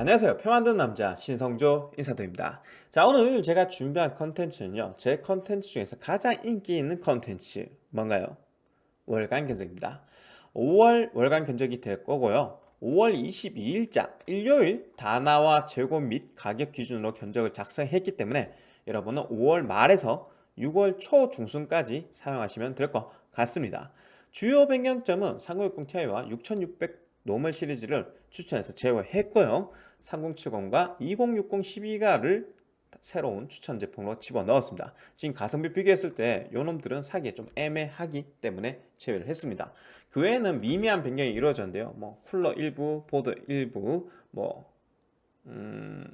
안녕하세요. 표 만드는 남자 신성조 인사드립니다. 자 오늘 제가 준비한 컨텐츠는요. 제 컨텐츠 중에서 가장 인기 있는 컨텐츠 뭔가요? 월간 견적입니다. 5월 월간 견적이 될 거고요. 5월 22일자 일요일 다나와 재고 및 가격 기준으로 견적을 작성했기 때문에 여러분은 5월 말에서 6월 초 중순까지 사용하시면 될 것 같습니다. 주요 변경점은 3060 Ti와 6600 normal 시리즈를 추천해서 제외했고요 3070과 2060 12가를 새로운 추천 제품으로 집어넣었습니다. 지금 가성비 비교했을 때 요놈들은 사기에 좀 애매하기 때문에 제외를 했습니다. 그 외에는 미미한 변경이 이루어졌는데요. 뭐 쿨러 일부, 보드 일부 뭐 음,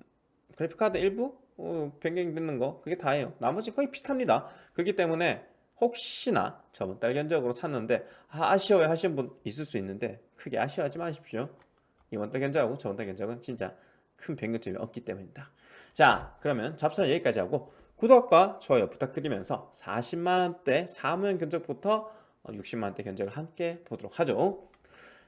그래픽카드 일부? 어, 변경이 되는 거? 그게 다예요. 나머지 거의 비슷합니다. 그렇기 때문에 혹시나 저번 달 견적으로 샀는데 아, 쉬워요 하시는 분 있을 수 있는데 크게 아쉬워하지 마십시오. 이번 달 견적하고 저번 달 견적은 진짜 큰 변경점이 없기 때문입니다. 자 그러면 잡사는 여기까지 하고 구독과 좋아요 부탁드리면서 40만원대 사무용 견적부터 60만원대 견적을 함께 보도록 하죠.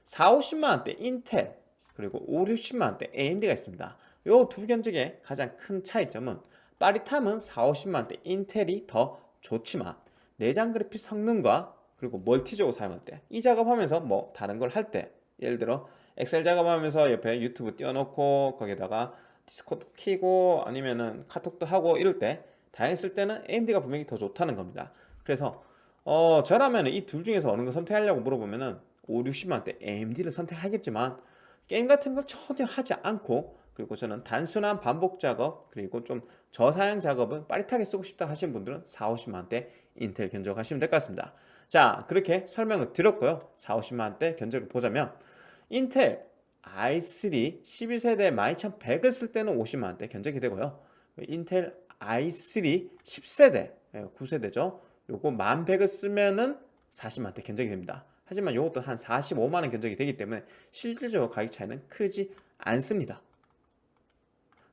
4, 50만원대 인텔 그리고 5, 60만원대 AMD가 있습니다. 이두 견적의 가장 큰 차이점은 빠릿함은 4, 50만원대 인텔이 더 좋지만 내장 그래픽 성능과 그리고 멀티적으로 사용할 때 이 작업하면서 뭐 다른 걸 할 때 예를 들어 엑셀 작업하면서 옆에 유튜브 띄워놓고 거기다가 디스코드 키고 아니면은 카톡도 하고 이럴 때쓸 때는 AMD가 분명히 더 좋다는 겁니다. 그래서 어 저라면 이 둘 중에서 어느 거 선택하려고 물어보면은 5, 60만원대 AMD를 선택하겠지만 게임 같은 걸 전혀 하지 않고 그리고 저는 단순한 반복 작업 그리고 좀 저사양 작업은 빠릿하게 쓰고 싶다 하시는 분들은 4, 50만원대 인텔 견적하시면 될 것 같습니다. 자 그렇게 설명을 드렸고요. 4, 50만원대 견적을 보자면 인텔 i3 12세대 12100을 쓸 때는 50만원대 견적이 되고요. 인텔 i3 10세대 9세대죠. 요거 1100을 쓰면은 40만원대 견적이 됩니다. 하지만 이것도 한 45만원 견적이 되기 때문에 실질적으로 가격 차이는 크지 않습니다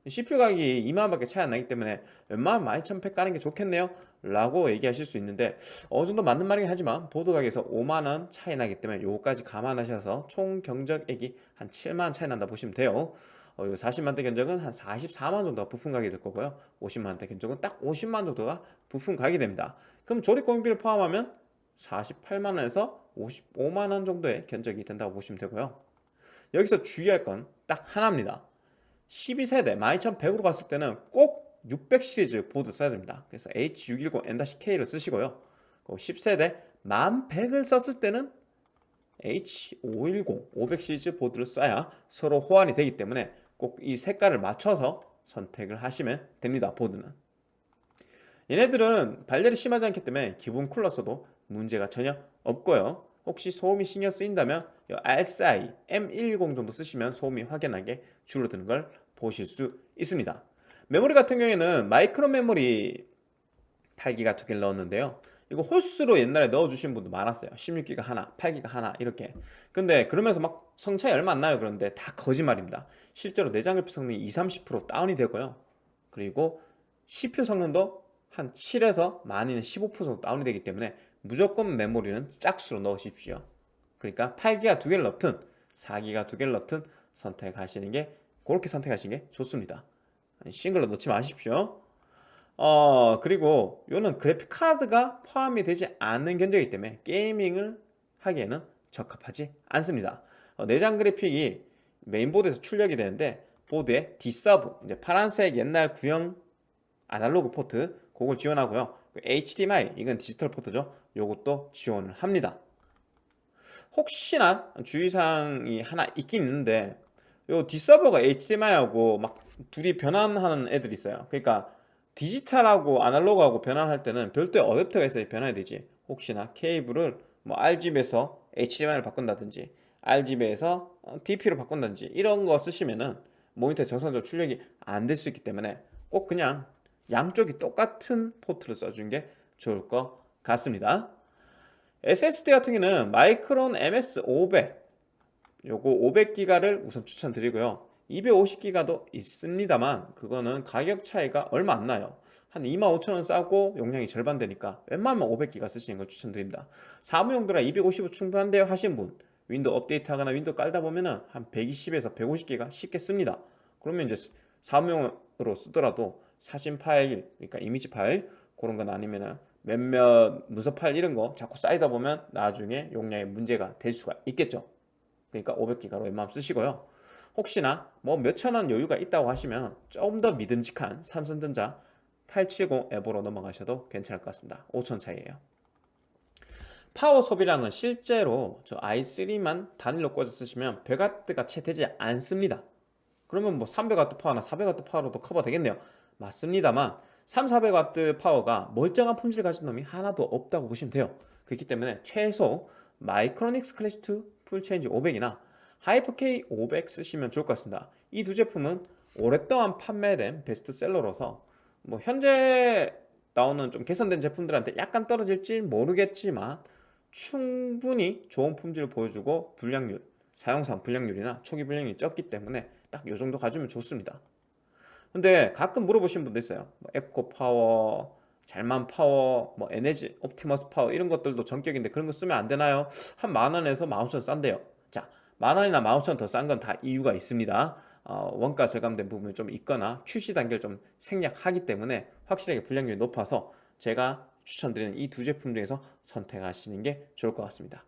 CPU 가격이 2만원밖에 차이 안 나기 때문에 웬만하면 12100 까는 게 좋겠네요? 라고 얘기하실 수 있는데 어느 정도 맞는 말이긴 하지만 보드 가격에서 5만원 차이 나기 때문에 요거까지 감안하셔서 총 경적액이 한 7만원 차이 난다 보시면 돼요. 어, 40만대 견적은 한 44만 정도가 부품 가격이 될 거고요. 50만대 견적은 딱 50만 정도가 부품 가격이 됩니다. 그럼 조립 공비를 포함하면 48만원에서 55만원 정도의 견적이 된다고 보시면 되고요. 여기서 주의할 건 딱 하나입니다 12세대 12100으로 갔을 때는 꼭 600 시리즈 보드 써야 됩니다. 그래서 H610 N-K를 쓰시고요. 10세대 1100을 썼을 때는 H510 500 시리즈 보드를 써야 서로 호환이 되기 때문에 꼭 이 색깔을 맞춰서 선택을 하시면 됩니다 보드는. 얘네들은 발열이 심하지 않기 때문에 기본 쿨러 써도 문제가 전혀 없고요 혹시 소음이 신경 쓰인다면 RSI M110 정도 쓰시면 소음이 확연하게 줄어드는 걸 보실 수 있습니다. 메모리 같은 경우에는 마이크로 메모리 8기가 두 개를 넣었는데요. 이거 호스로 옛날에 넣어주신 분도 많았어요. 16기가 하나 8기가 하나 이렇게. 근데 그러면서 막 성차이 얼마 안 나요. 그런데 다 거짓말입니다. 실제로 내장 그래픽 성능이 20, 30% 다운이 되고요. 그리고 CPU 성능도 한 7에서 많이는 15% 정도 다운이 되기 때문에 무조건 메모리는 짝수로 넣으십시오. 그러니까 8기가 두 개를 넣든 4기가 두 개를 넣든 선택하시는 게 그렇게 선택하시는 게 좋습니다. 싱글로 넣지 마십시오. 어 그리고 요는 그래픽 카드가 포함이 되지 않는 견적이기 때문에 gaming을 하기에는 적합하지 않습니다. 어, 내장 그래픽이 메인보드에서 출력이 되는데 보드에 D-Sub 이제 파란색 옛날 구형 아날로그 포트 그걸 지원하고요. HDMI 그 이건 디지털 포트죠. 요것도 지원을 합니다. 혹시나 주의사항이 하나 있긴 있는데 요 D-Sub가 HDMI하고 막 둘이 변환하는 애들이 있어요. 그러니까 디지털하고 아날로그하고 변환할 때는 별도의 어댑터가 있어야 변환이 되지. 혹시나 케이블을 뭐 RGB에서 HDMI를 바꾼다든지 RGB에서 DP로 바꾼다든지 이런 거 쓰시면은 모니터에 정상적으로 출력이 안 될 수 있기 때문에 꼭 그냥 양쪽이 똑같은 포트를 써준 게 좋을 것 같습니다. SSD 같은 경우는 마이크론 MS500 요거 500기가를 우선 추천드리고요. 250기가도 있습니다만 그거는 가격 차이가 얼마 안 나요. 한 25,000원 싸고 용량이 절반 되니까 웬만하면 500기가 쓰시는 걸 추천드립니다. 사무용도라 250은 충분한데요 하신 분 윈도우 업데이트 하거나 윈도우 깔다 보면은 한 120에서 150기가 쉽게 씁니다. 그러면 이제 사무용으로 쓰더라도 사진 파일 그러니까 이미지 파일 그런 건 아니면은 몇몇 문서 파일 이런 거 자꾸 쌓이다 보면 나중에 용량에 문제가 될 수가 있겠죠. 그러니까 500기가로 웬만하면 쓰시고요. 혹시나 뭐 몇천원 여유가 있다고 하시면 좀 더 믿음직한 삼성전자 870 EVO로 넘어가셔도 괜찮을 것 같습니다. 5천 차이에요. 파워 소비량은 실제로 저 i3만 단일로 꽂아 쓰시면 100W가 채 되지 않습니다. 그러면 뭐 300W 파워나 400W 파워로도 커버 되겠네요 맞습니다만 3, 400W 파워가 멀쩡한 품질을 가진 놈이 하나도 없다고 보시면 돼요. 그렇기 때문에 최소 마이크로닉스 클래식2 풀체인지 500이나 하이퍼K 500 쓰시면 좋을 것 같습니다. 이 두 제품은 오랫동안 판매된 베스트셀러로서 뭐 현재 나오는 좀 개선된 제품들한테 약간 떨어질지 모르겠지만 충분히 좋은 품질을 보여주고 불량률 사용상 불량률이나 초기 불량률이 적기 때문에 딱 이 정도 가지면 좋습니다 근데 가끔 물어보시는 분도 있어요. 뭐 에코 파워 잘만 파워 뭐 에너지 옵티머스 파워 이런 것들도 정격인데 그런 거 쓰면 안 되나요? 한 만원에서 만오천 싼데요. 자 만원이나 만오천 더 싼 건 다 이유가 있습니다. 어, 원가 절감된 부분이 좀 있거나 QC 단계를 좀 생략하기 때문에 확실하게 불량률이 높아서 제가 추천드리는 이 두 제품 중에서 선택하시는 게 좋을 것 같습니다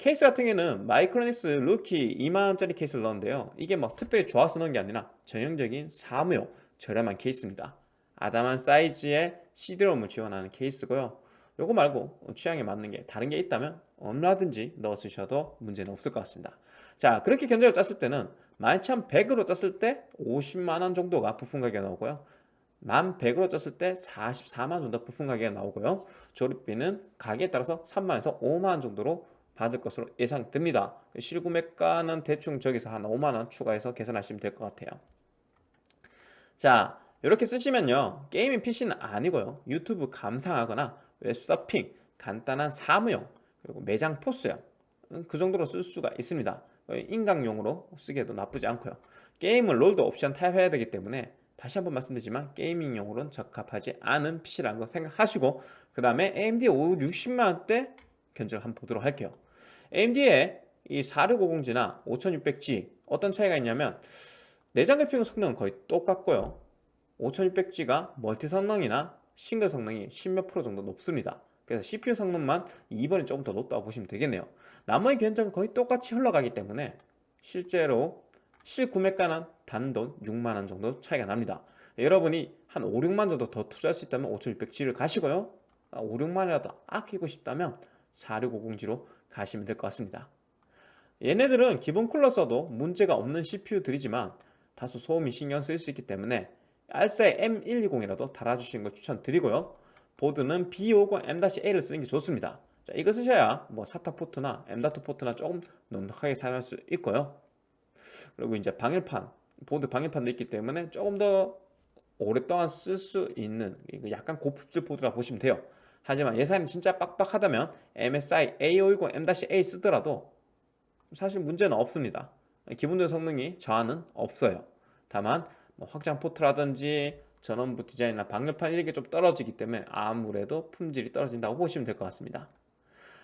케이스 같은 경우는 마이크로닉스 루키 2만원짜리 케이스를 넣었는데요. 이게 뭐 특별히 좋아서 넣은 게 아니라 전형적인 사무용 저렴한 케이스입니다. 아담한 사이즈의 CD롬을 지원하는 케이스고요. 요거 말고 취향에 맞는 게 다른 게 있다면 얼마든지 넣어 쓰셔도 문제는 없을 것 같습니다. 자 그렇게 견적을 짰을 때는 11,100으로 짰을 때 50만원 정도가 부품 가격이 나오고요. 11,100으로 짰을 때 44만원 정도 부품 가격이 나오고요. 조립비는 가격에 따라서 3만원에서 5만원 정도로 받을 것으로 예상됩니다. 실구매가는 대충 저기서 한 5만원 추가해서 계산하시면 될 것 같아요. 자 이렇게 쓰시면요. 게이밍 PC는 아니고요. 유튜브 감상하거나 웹서핑 간단한 사무용 그리고 매장 포스용 음, 그 정도로 쓸 수가 있습니다. 인강용으로 쓰기에도 나쁘지 않고요. 게임은 롤도 옵션 타협해야 되기 때문에 다시 한번 말씀드리지만 게이밍용으로는 적합하지 않은 PC라는 거 생각하시고 그 다음에 AMD 560만원대 견적을 한번 보도록 할게요 AMD의 이 4650G나 5600G 어떤 차이가 있냐면 내장 그래픽 성능은 거의 똑같고요. 5600G가 멀티 성능이나 싱글 성능이 10몇 프로 정도 높습니다. 그래서 CPU 성능만 2번이 조금 더 높다고 보시면 되겠네요. 나머지 견적은 거의 똑같이 흘러가기 때문에 실제로 실구매가는 단돈 6만원 정도 차이가 납니다. 여러분이 한 5, 6만 정도 더 투자할 수 있다면 5600G를 가시고요. 5, 6만이라도 아끼고 싶다면 4650G로 가시면 될 것 같습니다. 얘네들은 기본 쿨러 써도 문제가 없는 CPU들이지만 다소 소음이 신경 쓰일 수 있기 때문에 알사의 M120이라도 달아주시는 걸 추천드리고요. 보드는 B50M-A를 쓰는 게 좋습니다. 자, 이거 쓰셔야 뭐 SATA 포트나 M.2 포트나 조금 넉넉하게 사용할 수 있고요. 그리고 이제 방열판 보드 방열판도 있기 때문에 조금 더 오랫동안 쓸 수 있는 약간 고품질 보드라 보시면 돼요 하지만 예산이 진짜 빡빡하다면 MSI A520 M-A 쓰더라도 사실 문제는 없습니다. 기본적인 성능이 저하는 없어요. 다만 뭐 확장 포트라든지 전원부 디자인이나 방열판 이런 게좀 떨어지기 때문에 아무래도 품질이 떨어진다고 보시면 될 것 같습니다.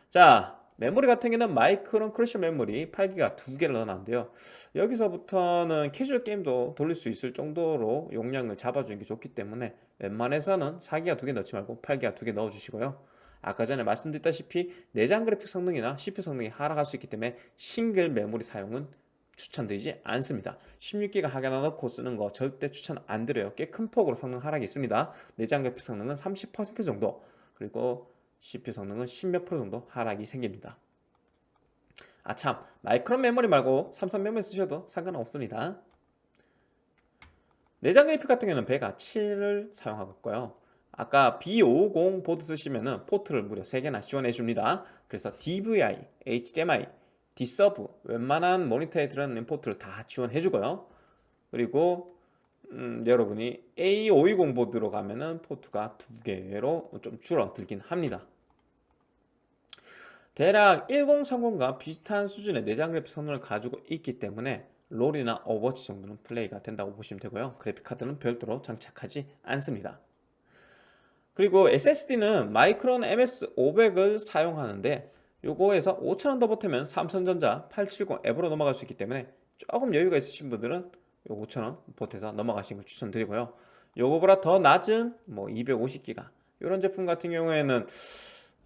자 메모리 같은 경우는 마이크론 크러쉬 메모리 8기가 두 개를 넣어놨는데요. 여기서부터는 캐주얼 게임도 돌릴 수 있을 정도로 용량을 잡아주는 게 좋기 때문에 웬만해서는 4기가 두 개 넣지 말고 8기가 두 개 넣어주시고요. 아까 전에 말씀드렸다시피 내장 그래픽 성능이나 CPU 성능이 하락할 수 있기 때문에 싱글 메모리 사용은 추천드리지 않습니다. 16기가 하나 넣고 쓰는 거 절대 추천 안 드려요. 꽤 큰 폭으로 성능 하락이 있습니다. 내장 그래픽 성능은 30% 정도. 그리고 CPU 성능은 10몇 프로 정도 하락이 생깁니다. 아참. 마이크론 메모리 말고 삼성 메모리 쓰셔도 상관없습니다. 내장 그래픽 같은 경우는 베가 7을 사용하고 있고요. 아까 B550 보드 쓰시면 포트를 무려 3개나 지원해 줍니다. 그래서 DVI, HDMI, D-Sub 웬만한 모니터에 들어있는 포트를 다 지원해 주고요. 그리고 음, 여러분이 A520 보드로 가면은 포트가 두 개로 좀 줄어들긴 합니다 대략 1030과 비슷한 수준의 내장 그래픽 성능을 가지고 있기 때문에 롤이나 오버워치 정도는 플레이가 된다고 보시면 되고요. 그래픽카드는 별도로 장착하지 않습니다. 그리고 SSD는 마이크론 MX500을 사용하는데 요거에서 5천원 더 보태면 삼성전자 870 앱으로 넘어갈 수 있기 때문에 조금 여유가 있으신 분들은 요 5,000원 보태서 넘어가시는 걸 추천드리고요. 요거보다 더 낮은 뭐 250기가 이런 제품 같은 경우에는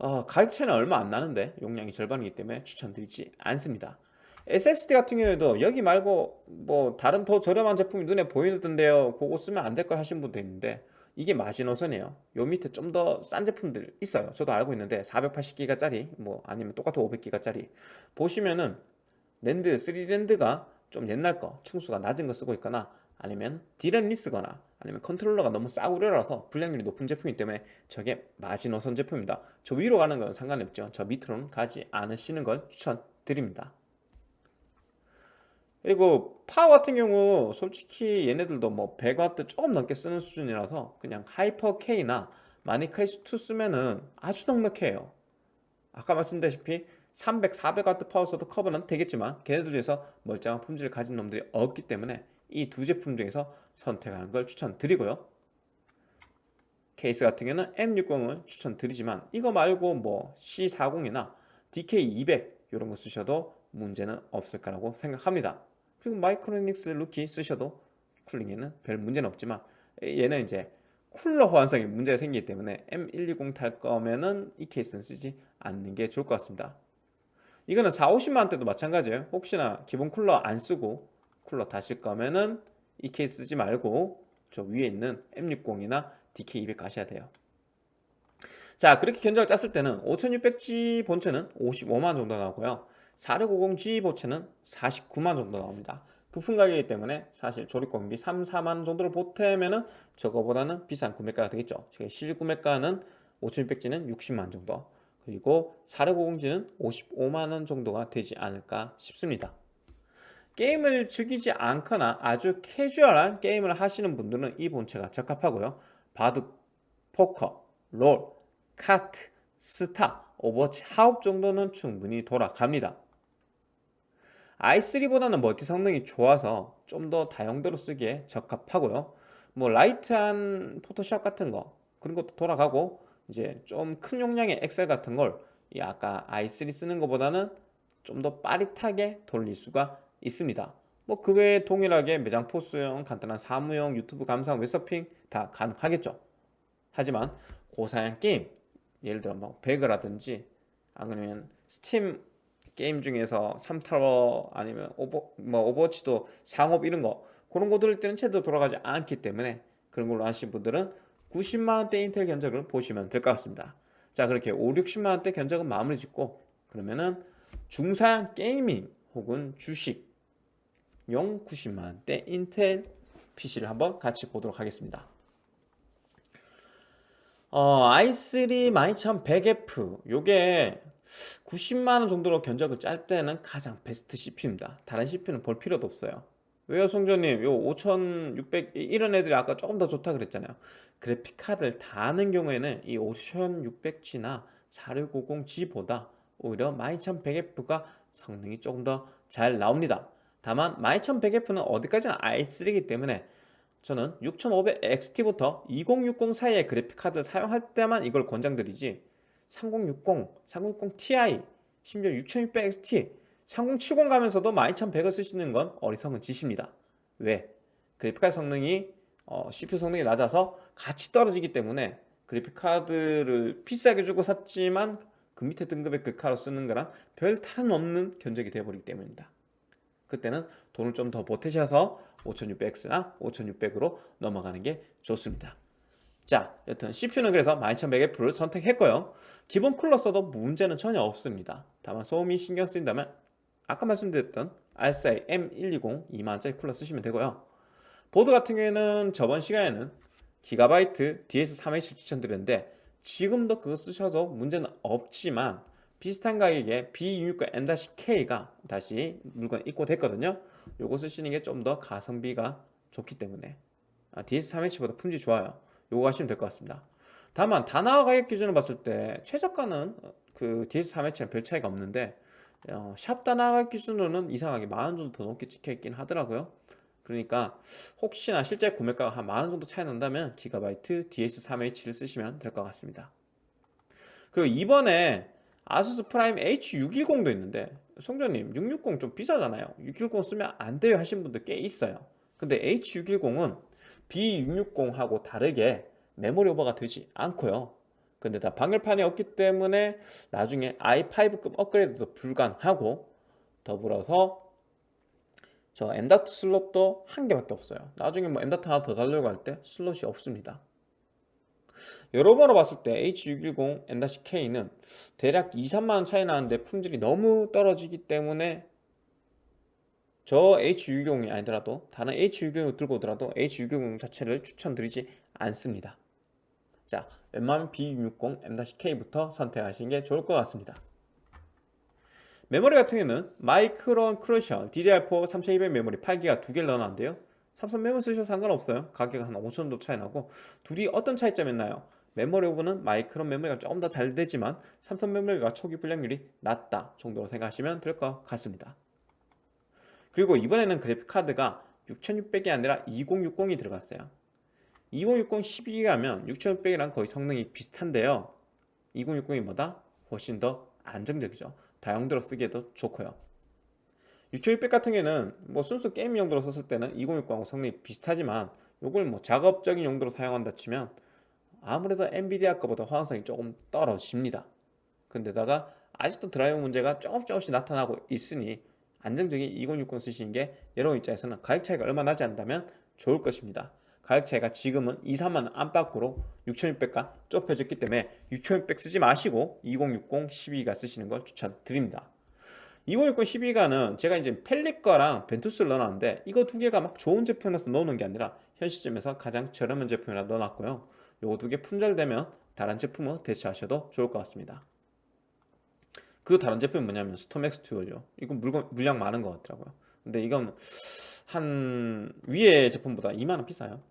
어, 가격 차이는 얼마 안 나는데 용량이 절반이기 때문에 추천드리지 않습니다. SSD 같은 경우에도 여기 말고 뭐 다른 더 저렴한 제품이 눈에 보이던데요. 그거 쓰면 안될걸 하신 분도 있는데 이게 마지노선이에요. 요 밑에 좀 더 싼 제품들 있어요. 저도 알고 있는데 480기가짜리 뭐 아니면 똑같은 500기가짜리. 보시면은 낸드 3D낸드가 좀 옛날 거 층수가 낮은 거 쓰고 있거나 아니면 DRAM-less 쓰거나 아니면 컨트롤러가 너무 싸구려라서 불량률이 높은 제품이기 때문에 저게 마지노선 제품입니다. 저 위로 가는 건 상관이 없죠. 저 밑으로는 가지 않으시는 걸 추천드립니다. 그리고 파워 같은 경우 솔직히 얘네들도 뭐 100W 조금 넘게 쓰는 수준이라서 그냥 하이퍼 K나 마닉 클래식2 쓰면은 아주 넉넉해요. 아까 말씀드렸다시피 300, 400W 파워 써도 커버는 되겠지만 걔네들 중에서 멀쩡한 품질을 가진 놈들이 없기 때문에 이 두 제품 중에서 선택하는 걸 추천드리고요. 케이스 같은 경우는 M60을 추천드리지만 이거 말고 뭐 C40이나 DK200 이런 거 쓰셔도 문제는 없을 거라고 생각합니다. 그리고 마이크로닉스 루키 쓰셔도 쿨링에는 별 문제는 없지만 얘는 이제 쿨러 호환성에 문제가 생기기 때문에 M120 탈 거면은 이 케이스는 쓰지 않는 게 좋을 것 같습니다. 이거는 4, 50만원대도 마찬가지예요. 혹시나 기본 쿨러 안 쓰고 쿨러 다실 거면은 이 케이스 쓰지 말고 저 위에 있는 M60이나 DK200 가셔야 돼요. 자 그렇게 견적을 짰을 때는 5600G 본체는 55만원 정도 나오고요. 4650G 보체는 49만 정도 나옵니다. 부품 가격이기 때문에 사실 조립 공임비 3, 4만 정도를 보태면은 저거보다는 비싼 구매가가 되겠죠. 실 구매가는 5600G는 60만 정도. 그리고 4650G는 55만원 정도가 되지 않을까 싶습니다 게임을 즐기지 않거나 아주 캐주얼한 게임을 하시는 분들은 이 본체가 적합하고요. 바둑, 포커, 롤, 카트, 스타, 오버워치, 하옵 정도는 충분히 돌아갑니다. i3보다는 멀티 성능이 좋아서 좀 더 다용도로 쓰기에 적합하고요. 뭐 라이트한 포토샵 같은 거 그런 것도 돌아가고 이제 좀 큰 용량의 엑셀 같은 걸 아까 i3 쓰는 것보다는 좀 더 빠릿하게 돌릴 수가 있습니다. 뭐 그 외에 동일하게 매장 포스용, 간단한 사무용, 유튜브 감상, 웹서핑 다 가능하겠죠. 하지만 고사양 게임 예를 들어 뭐 배그라든지 아니면 스팀 게임 중에서 3타워 아니면 오버, 뭐 오버워치도 상옵 이런 거 그런 거 돌릴 때는 제대로 돌아가지 않기 때문에 그런 걸로 하신 분들은 90만원대 인텔 견적을 보시면 될 것 같습니다. 자 그렇게 5, 60만원대 견적은 마무리 짓고 그러면은 중사양 gaming 혹은 주식 용 90만원대 인텔 PC를 한번 같이 보도록 하겠습니다. 어, i3 12100F 요게 90만원 정도로 견적을 짤 때는 가장 베스트 CPU입니다. 다른 CPU는 볼 필요도 없어요. 왜요 송조님? 요 5600 이런 애들이 아까 조금 더 좋다 그랬잖아요. 그래픽 카드를 다 하는 경우에는 이 5600G나 4650G보다 오히려 12100F가 성능이 조금 더 잘 나옵니다 다만 12100F는 어디까지나 i3이기 때문에 저는 6500XT부터 2060 사이의 그래픽카드를 사용할 때만 이걸 권장드리지 3060, 3060 Ti, 심지어 6600XT, 3070 가면서도 12100을 쓰시는 건 어리석은 짓입니다. 왜? 그래픽카드 성능이 어, CPU 성능이 낮아서 같이 떨어지기 때문에 그래픽카드를 비싸게 주고 샀지만 그 밑에 등급의 글카로 쓰는 거랑 별 다름없는 견적이 되어버리기 때문입니다. 그때는 돈을 좀 더 보태셔서 5600X나 5600으로 넘어가는 게 좋습니다. 자 여튼 CPU는 그래서 12100F를 선택했고요. 기본 쿨러 써도 문제는 전혀 없습니다. 다만 소음이 신경 쓰인다면 아까 말씀드렸던 RSI M120 2만원짜리 쿨러 쓰시면 되고요. 보드 같은 경우에는 저번 시간에는 기가바이트 DS3H 추천드렸는데 지금도 그거 쓰셔도 문제는 없지만 비슷한 가격에 B269 M-K가 다시 물건 입고됐거든요. 요거 쓰시는 게 좀 더 가성비가 좋기 때문에. 아, DS3H보다 품질 좋아요. 요거 하시면 될 것 같습니다. 다만 단화 가격 기준으로 봤을 때 최저가는 그 DS3H랑 별 차이가 없는데 어, 샵 단화 가격 기준으로는 이상하게 만원 정도 더 높게 찍혀 있긴 하더라고요. 그러니까 혹시나 실제 구매가가 한 만원 정도 차이 난다면 기가바이트 DS3H를 쓰시면 될 것 같습니다. 그리고 이번에 아수스 프라임 H610도 있는데 송조님 660 좀 비싸잖아요. 610 쓰면 안 돼요 하신 분들 꽤 있어요. 근데 H610은 B660하고 다르게 메모리 오버가 되지 않고요. 근데 다 방열판이 없기 때문에 나중에 i5급 업그레이드도 불가능하고 더불어서 저 M.2 슬롯도 한 개밖에 없어요. 나중에 뭐 M.2 하나 더 달려고 할 때 슬롯이 없습니다 여러모로 봤을 때 H610 M-K는 대략 2, 3만원 차이 나는데 품질이 너무 떨어지기 때문에 저 H610이 아니더라도 다른 H610을 들고 오더라도 H610 자체를 추천드리지 않습니다. 자 웬만하면 B660 M-K부터 선택하시는 게 좋을 것 같습니다. 메모리 같은 경우는 마이크론 크루셜 DDR4 3200 메모리 8기가 두 개를 넣어놨는데요. 삼성 메모리 쓰셔도 상관없어요. 가격 한 5천원 정도 차이 나고 둘이 어떤 차이점이 있나요? 메모리 오버는 마이크론 메모리가 조금 더 잘 되지만 삼성 메모리가 초기 불량률이 낮다 정도로 생각하시면 될 것 같습니다. 그리고 이번에는 그래픽카드가 6600이 아니라 2060이 들어갔어요. 2060 12기가면 6600이랑 거의 성능이 비슷한데요. 2060이 뭐다? 훨씬 더 안정적이죠. 다용도로 쓰기에도 좋고요. 6600 같은 경우에는 뭐 순수 게임 용도로 썼을 때는 2060하고 성능이 비슷하지만 이걸 뭐 작업적인 용도로 사용한다 치면 아무래도 엔비디아 거보다 호환성이 조금 떨어집니다. 근데다가 아직도 드라이버 문제가 조금 조금씩 나타나고 있으니 안정적인 2060 쓰시는 게 여러분 입장에서는 가격 차이가 얼마 나지 않다면 좋을 것입니다. 가격 차이가 지금은 2, 3만원 안팎으로 6600과 좁혀졌기 때문에 6600 쓰지 마시고 2060 12가 쓰시는 걸 추천드립니다. 2060 12가는 제가 이제 펠릿 거랑 벤투스를 넣어놨는데 이거 두 개가 막 좋은 제품에서 넣는 게 아니라 현 시점에서 가장 저렴한 제품이라 넣어놨고요 요거 두 개 품절되면 다른 제품을 대체하셔도 좋을 것 같습니다. 그 다른 제품이 뭐냐면 스톰엑스 듀얼요. 이건 물건, 물량 많은 것 같더라고요. 근데 이건 한 위에 제품보다 2만원 비싸요.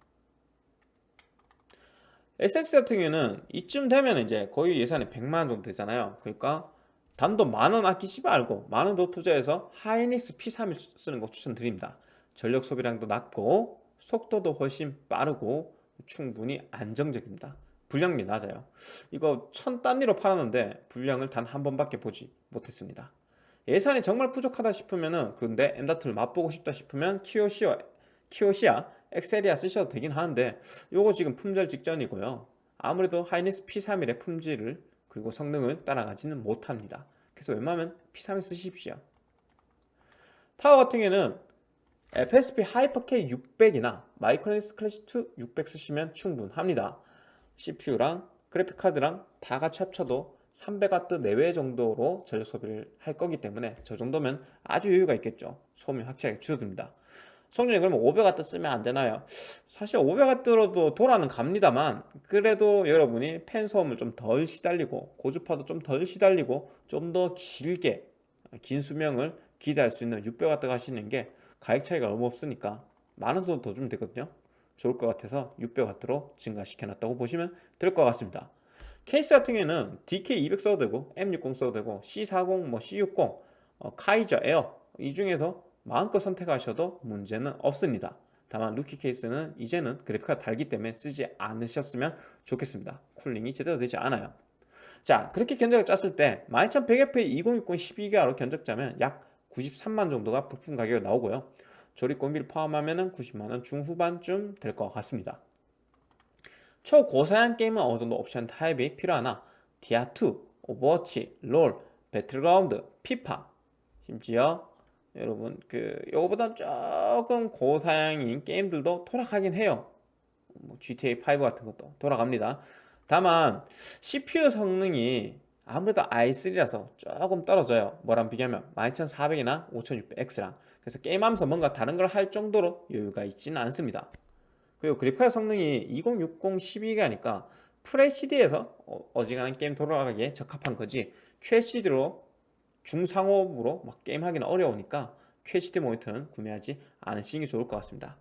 SSD 같은 경우에는 이쯤 되면 이제 거의 예산이 100만원 정도 되잖아요. 그러니까 단도 만원 아끼지 말고 만원 더 투자해서 하이닉스 P31 쓰는 거 추천드립니다. 전력 소비량도 낮고 속도도 훨씬 빠르고 충분히 안정적입니다. 불량률이 낮아요. 이거 천 단위로 팔았는데 불량을 단 한 번밖에 보지 못했습니다. 예산이 정말 부족하다 싶으면은 근데 M다트를 맛보고 싶다 싶으면 키오시아, 키오시아 엑셀이아 쓰셔도 되긴 하는데 요거 지금 품절 직전이고요. 아무래도 하이닉스 P31의 품질을 그리고 성능을 따라가지는 못합니다. 그래서 웬만하면 P31 쓰십시오. 파워 같은 경우에는 FSP 하이퍼K 600이나 마이크로닉스 클래식2 600 쓰시면 충분합니다. CPU랑 그래픽카드랑 다 같이 합쳐도 300W 내외 정도로 전력 소비를 할 거기 때문에 저 정도면 아주 여유가 있겠죠. 소음이 확실하게 줄어듭니다. 성능이 그러면 500W 쓰면 안 되나요? 사실 500W로도 돌아는 갑니다만 그래도 여러분이 팬 소음을 좀 덜 시달리고 고주파도 좀 덜 시달리고 좀 더 길게 긴 수명을 기대할 수 있는 600W 가시는 게 가격 차이가 너무 없으니까 만원 정도 더 주면 되거든요. 좋을 것 같아서 600W로 증가시켜 놨다고 보시면 될 것 같습니다. 케이스 같은 경우에는 DK200 써도 되고 M60 써도 되고 C40, 뭐 C60, 어, 카이저 에어 이 중에서 마음껏 선택하셔도 문제는 없습니다. 다만 루키 케이스는 이제는 그래픽카드 달기 때문에 쓰지 않으셨으면 좋겠습니다. cooling이 제대로 되지 않아요. 자 그렇게 견적을 짰을 때 12100F의 2060 12기가로 견적 짜면 약 93만 정도가 부품 가격이 나오고요 조립공비를 포함하면 90만원 중후반쯤 될 것 같습니다. 초고사양 게임은 어느 정도 옵션 타협이 필요하나? 디아2, 오버워치, 롤, 배틀그라운드, 피파. 심지어 여러분 그 요거보다 조금 고사양인 게임들도 돌아가긴 해요. 뭐 GTA5 같은 것도 돌아갑니다. 다만 CPU 성능이 아무래도 i3라서 조금 떨어져요. 뭐랑 비교하면 12400이나 5600X랑 그래서 게임하면서 뭔가 다른 걸 할 정도로 여유가 있지는 않습니다. 그리고 그래픽카드 성능이 2060 12기가니까. FHD에서 어지간한 게임 돌아가기에 적합한 거지. QHD로 중상업으로 막 게임하기는 어려우니까 QHD 모니터는 구매하지 않으시는 게 좋을 것 같습니다.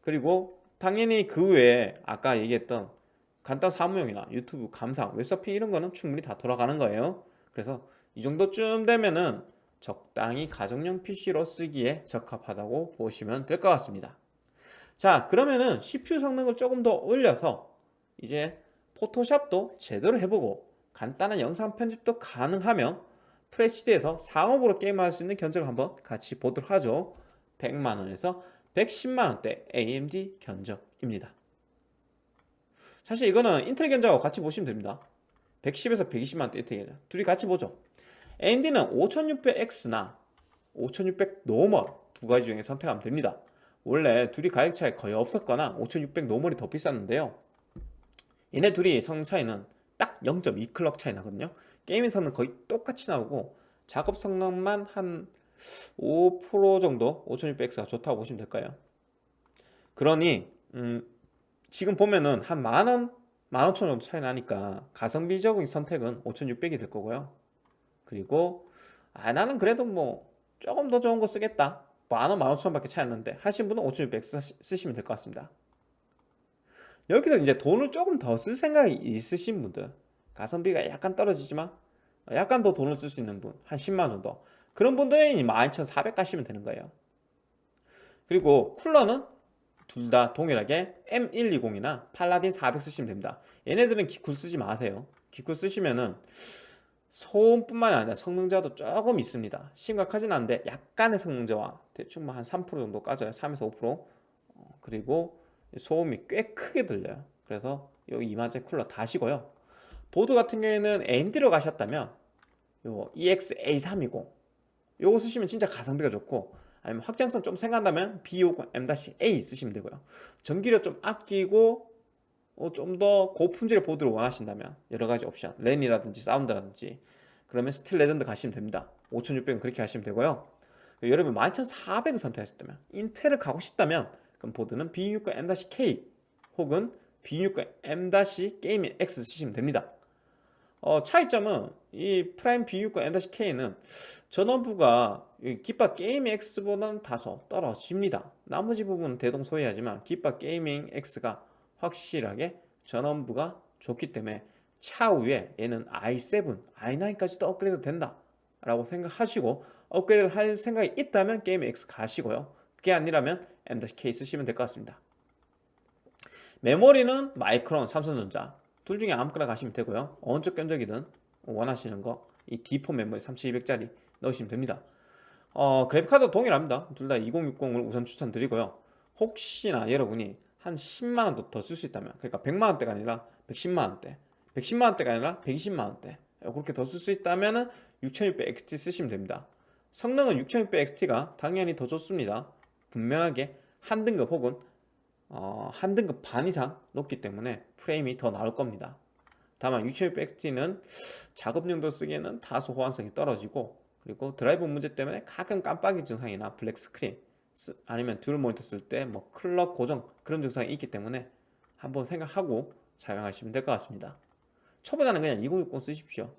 그리고 당연히 그 외에 아까 얘기했던 간단 사무용이나 유튜브 감상, 웹서핑 이런 거는 충분히 다 돌아가는 거예요. 그래서 이 정도쯤 되면은 적당히 가정용 PC로 쓰기에 적합하다고 보시면 될 것 같습니다. 자 그러면은 CPU 성능을 조금 더 올려서 이제 포토샵도 제대로 해보고 간단한 영상 편집도 가능하면 FHD에서 상업으로 게임할 수 있는 견적을 한번 같이 보도록 하죠. 100만원에서 110만원대 AMD 견적입니다. 사실 이거는 인텔 견적하고 같이 보시면 됩니다. 110에서 120만원대 인텔 견적. 둘이 같이 보죠 AMD는 5600X나 5600 normal 두 가지 중에 선택하면 됩니다. 원래 둘이 가격 차이 거의 없었거나 5600 normal이 더 비쌌는데요. 얘네 둘이 성능 차이는 딱 0.2클럭 차이 나거든요. 게임에서는 거의 똑같이 나오고 작업 성능만 한 5% 정도 5600X가 좋다고 보시면 될까요? 그러니 음, 지금 보면은 한 만원 15,000원 정도 차이 나니까 가성비적인 선택은 5600이 될 거고요 그리고 아 나는 그래도 뭐 조금 더 좋은 거 쓰겠다. 만원 15,000원 밖에 차이 안 나는데 하신 분은 5600 쓰시면 될 것 같습니다. 여기서 이제 돈을 조금 더 쓸 생각이 있으신 분들 가성비가 약간 떨어지지만 약간 더 돈을 쓸 수 있는 분 한 10만원 정도 그런 분들은 12,400 가시면 되는 거예요. 그리고 쿨러는 둘 다 동일하게 M120이나 팔라딘 400 쓰시면 됩니다. 얘네들은 기쿨 쓰지 마세요. 기쿨 쓰시면은 소음뿐만 아니라 성능자도 조금 있습니다. 심각하진 않은데 약간의 성능자와 대충 뭐한3% 정도 까져요. 3에서 5% 어, 그리고 소음이 꽤 크게 들려요. 그래서 여기 이마제 쿨러 다시고요. 보드 같은 경우에는 AMD로 가셨다면 요 EX-A320 요거 쓰시면 진짜 가성비가 좋고 아니면 확장성 좀 생각한다면 B50 M-A 쓰시면 되고요. 전기료 좀 아끼고 어, 좀 더 고품질의 보드를 원하신다면 여러가지 옵션 랜이라든지 사운드라든지 그러면 스틸 레전드 가시면 됩니다. 5600은 그렇게 하시면 되고요. 여러분 12400을 선택하셨다면 인텔을 가고 싶다면 그럼 보드는 B690 M-K 혹은 B690 M-게이밍 X 쓰시면 됩니다. 어, 차이점은 이 프라임 B690 M-K는 전원부가 깃밥 게이밍 X보다는 다소 떨어집니다. 나머지 부분은 대동소이하지만 깃밥 게이밍 X가 확실하게 전원부가 좋기 때문에 차후에 얘는 i7, i9까지도 업그레이드 된다 라고 생각하시고 업그레이드 할 생각이 있다면 게임 X 가시고요. 그게 아니라면 M-K 쓰시면 될 것 같습니다. 메모리는 마이크론, 삼성전자 둘 중에 아무거나 가시면 되고요. 어느 쪽 견적이든 원하시는 거 이 D4 메모리 3200짜리 넣으시면 됩니다. 어, 그래픽카드 동일합니다. 둘 다 2060을 우선 추천드리고요. 혹시나 여러분이 한 10만원 더 쓸 수 있다면. 그러니까 100만원대가 아니라 110만원대. 110만원대가 아니라 120만원대. 그렇게 더 쓸 수 있다면 6600XT 쓰시면 됩니다. 성능은 6600XT가 당연히 더 좋습니다. 분명하게 한 등급 혹은 어, 한 등급 반 이상 높기 때문에 프레임이 더 나올 겁니다. 다만 6600XT는 작업용도 쓰기에는 다소 호환성이 떨어지고 그리고 드라이버 문제 때문에 가끔 깜빡이 증상이나 black screen 아니면 듀얼 모니터 쓸 때 뭐 클럭 고정 그런 증상이 있기 때문에 한번 생각하고 사용하시면 될 것 같습니다. 초보자는 그냥 2060 쓰십시오.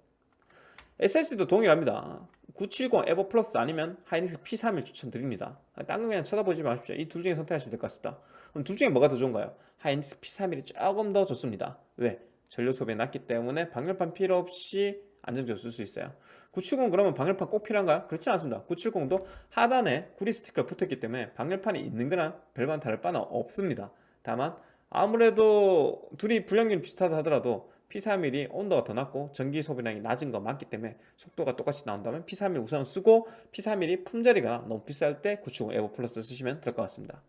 SSD도 동일합니다. 970 에보 플러스 아니면 하이닉스 P31 추천드립니다. 딴거 그냥 쳐다보지 마십시오. 이 둘 중에 선택하시면 될 것 같습니다. 그럼 둘 중에 뭐가 더 좋은가요? 하이닉스 P31이 조금 더 좋습니다. 왜? 전력 소비 낮기 때문에 방열판 필요 없이 안정적으로 쓸 수 있어요. 970 그러면 방열판 꼭 필요한가요? 그렇지 않습니다. 970도 하단에 구리 스티커가 붙었기 때문에 방열판이 있는 거랑 별반 다를 바는 없습니다. 다만 아무래도 둘이 불량률이 비슷하다 하더라도 P31이 온도가 더 낮고 전기 소비량이 낮은 거 맞기 때문에 속도가 똑같이 나온다면 P31 우선 쓰고 P31이 품절이가 너무 비쌀 때 970 에버 플러스 쓰시면 될 것 같습니다.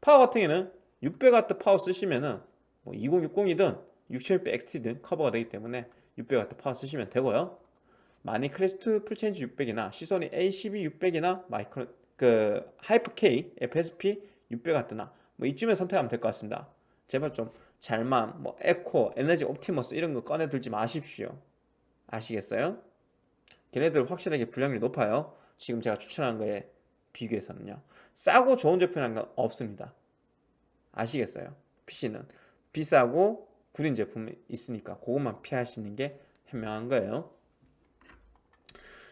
파워 같은 경우에는 600W 파워 쓰시면은 뭐 2060이든 6600 XT든 커버가 되기 때문에 600W 파워 쓰시면 되고요. 마닉 클래식2 full change 600이나 시소닉 A12 600이나 마이크로 그 하이퍼 K FSP 600W나 뭐 이쯤에 선택하면 될 것 같습니다. 제발 좀 잘만 뭐 에코 에너지 옵티머스 이런 거 꺼내 들지 마십시오. 아시겠어요? 걔네들 확실하게 불량률이 높아요. 지금 제가 추천한 거에 비교해서는요. 싸고 좋은 제품이라는 건 없습니다. 아시겠어요? PC는. 비싸고 구린 제품이 있으니까 그것만 피하시는 게 현명한 거예요.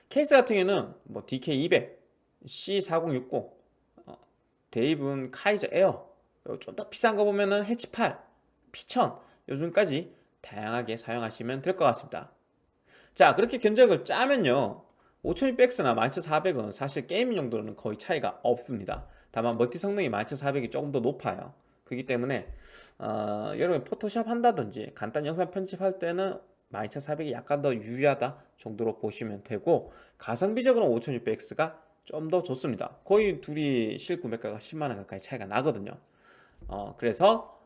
케이스 같은 경우는 뭐 DK200, C4060, 어, 데이븐 카이저 에어 좀 더 비싼 거 보면은 해치8, P1000 요즘까지 다양하게 사용하시면 될 것 같습니다. 자 그렇게 견적을 짜면요 5600X나 12400은 사실 gaming 용도로는 거의 차이가 없습니다. 다만 멀티 성능이 12400이 조금 더 높아요 그렇기 때문에 어, 여러분 포토샵 한다든지 간단 영상 편집할 때는 12400이 약간 더 유리하다 정도로 보시면 되고 가성비적으로 5600X가 좀 더 좋습니다. 거의 둘이 실구매가가 10만원 가까이 차이가 나거든요. 어, 그래서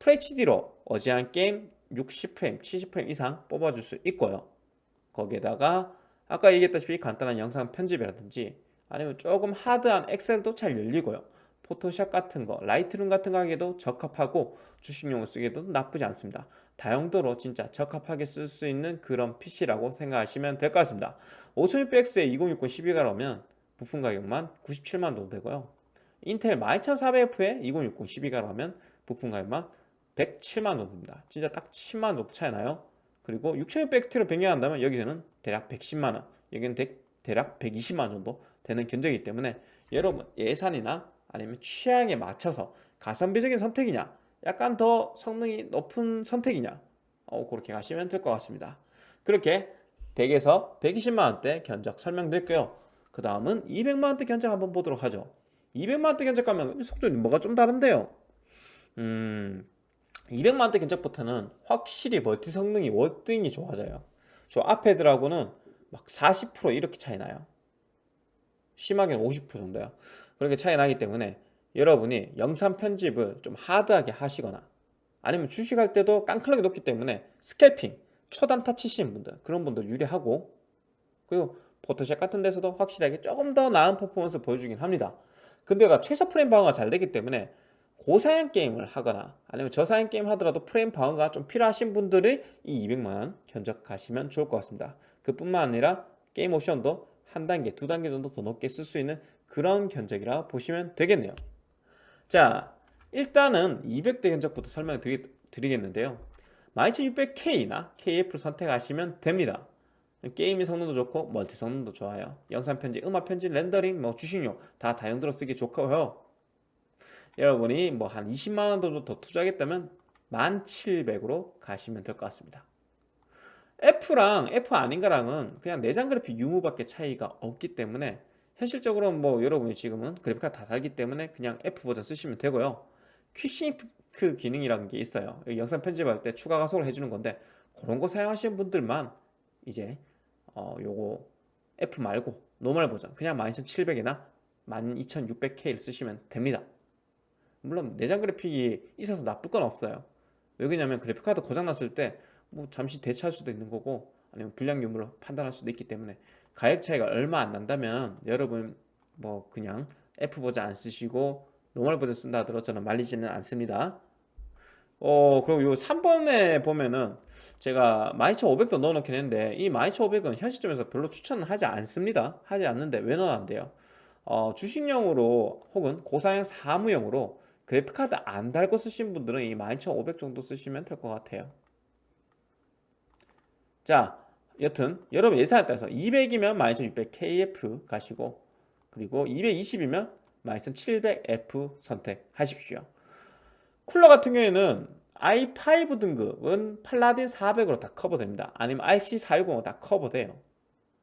FHD로 어지간한 게임 60프레임, 70프레임 이상 뽑아줄 수 있고요. 거기에다가 아까 얘기했다시피 간단한 영상 편집이라든지 아니면 조금 하드한 엑셀도 잘 열리고요 포토샵 같은 거, 라이트룸 같은 거 하기에도 적합하고 주식용으로 쓰기에도 나쁘지 않습니다. 다용도로 진짜 적합하게 쓸 수 있는 그런 PC라고 생각하시면 될 것 같습니다. 5600X에 2060 12기가라면 부품 가격만 97만 원 되고요. 인텔 12400F에 2060 12기가라면 부품 가격만 107만 원입니다. 진짜 딱 10만 원 정도 차이 나요. 그리고 6600X로 변경한다면 여기서는 대략 110만 원 여기는 대략 120만 원 정도 되는 견적이기 때문에 여러분 예산이나 아니면 취향에 맞춰서 가성비적인 선택이냐 약간 더 성능이 높은 선택이냐 어, 그렇게 가시면 될 것 같습니다. 그렇게 100에서 120만원대 견적 설명드릴게요. 그 다음은 200만원대 견적 한번 보도록 하죠. 200만원대 견적 가면 속도이 뭐가 좀 다른데요. 음 200만원대 견적부터는 확실히 멀티 성능이 월등히 좋아져요. 저 앞에 들하고는 막 40% 이렇게 차이 나요. 심하게는 50% 정도요 그렇게 차이 나기 때문에 여러분이 영상 편집을 좀 하드하게 하시거나 아니면 주식할 때도 깡클하게 놓기 때문에 스캘핑, 초단타 치시는 분들 그런 분들 유리하고 그리고 포토샵 같은 데서도 확실하게 조금 더 나은 퍼포먼스 보여주긴 합니다. 근데가 최소 프레임 방어가 잘 되기 때문에 고사양 게임을 하거나 아니면 저사양 게임 하더라도 프레임 방어가 좀 필요하신 분들이 이 200만원 견적하시면 좋을 것 같습니다. 그뿐만 아니라 게임 옵션도 한 단계, 두 단계 정도 더 높게 쓸 수 있는 그런 견적이라 보시면 되겠네요. 자 일단은 200대 견적부터 설명을 드리, 드리겠는데요. 12600K나 KF를 선택하시면 됩니다. 게임의 성능도 좋고 멀티 성능도 좋아요. 영상 편집, 음악 편집, 렌더링, 뭐 주식용 다 다용도로 쓰기 좋고요. 여러분이 뭐 한 20만원 정도 더 투자하겠다면 1700으로 가시면 될 것 같습니다. F랑 F 아닌가랑은 그냥 내장 그래픽 유무밖에 차이가 없기 때문에 현실적으로 뭐 여러분이 지금은 그래픽카드 다 달기 때문에 그냥 F 버전 쓰시면 되고요. Quick Sync 기능이라는 게 있어요. 영상 편집할 때 추가 가속을 해주는 건데 그런 거 사용하시는 분들만 이제 어 요거 F 말고 normal 버전 그냥 12700이나 12600K를 쓰시면 됩니다. 물론 내장 그래픽이 있어서 나쁠 건 없어요. 왜 그러냐면 그래픽카드 고장 났을 때 뭐 잠시 대체할 수도 있는 거고 아니면 불량 유무로 판단할 수도 있기 때문에 가격 차이가 얼마 안 난다면 여러분 뭐 그냥 F 버전 안 쓰시고 normal 버전 쓴다 하더라도 저는 말리지는 않습니다. 어 그리고 요 3번에 보면은 제가 12500도 넣어놓긴 했는데 이 12500은 현 시점에서 별로 추천은 하지 않습니다. 하지 않는데 왜 넣어놨는데요? 어, 주식용으로 혹은 고사양 사무용으로 그래픽카드 안 달고 쓰신 분들은 이 12500 정도 쓰시면 될 것 같아요. 자 여튼 여러분 예산에 따라서 200이면 12600KF 가시고 그리고 220이면 12700F 선택하십시오. 쿨러 같은 경우에는 i5 등급은 팔라딘 400으로 다 커버됩니다. 아니면 IC410으로 다 커버돼요.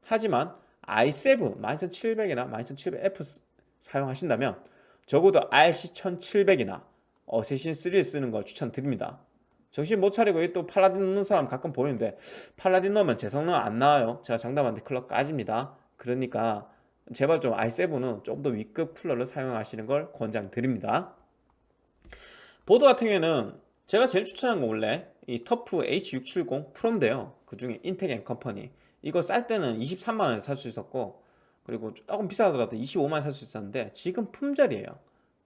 하지만 i7 12700이나 12700F 사용하신다면 적어도 RC1700이나 어세신 3를 쓰는 걸 추천드립니다 정신 못 차리고 또 팔라딘 넣는 사람 가끔 보이는데 팔라딘 넣으면 제 성능 안 나와요. 제가 장담컨대 clock 까집니다. 그러니까 제발 좀 i7은 좀 더 위급 쿨러를 사용하시는 걸 권장드립니다. 보드 같은 경우에는 제가 제일 추천한 거 원래 이 터프 H670 프로인데요. 그 중에 인텍앤컴퍼니. 이거 쌀 때는 23만원에 살 수 있었고 그리고 조금 비싸더라도 25만원 살수 있었는데 지금 품절이에요.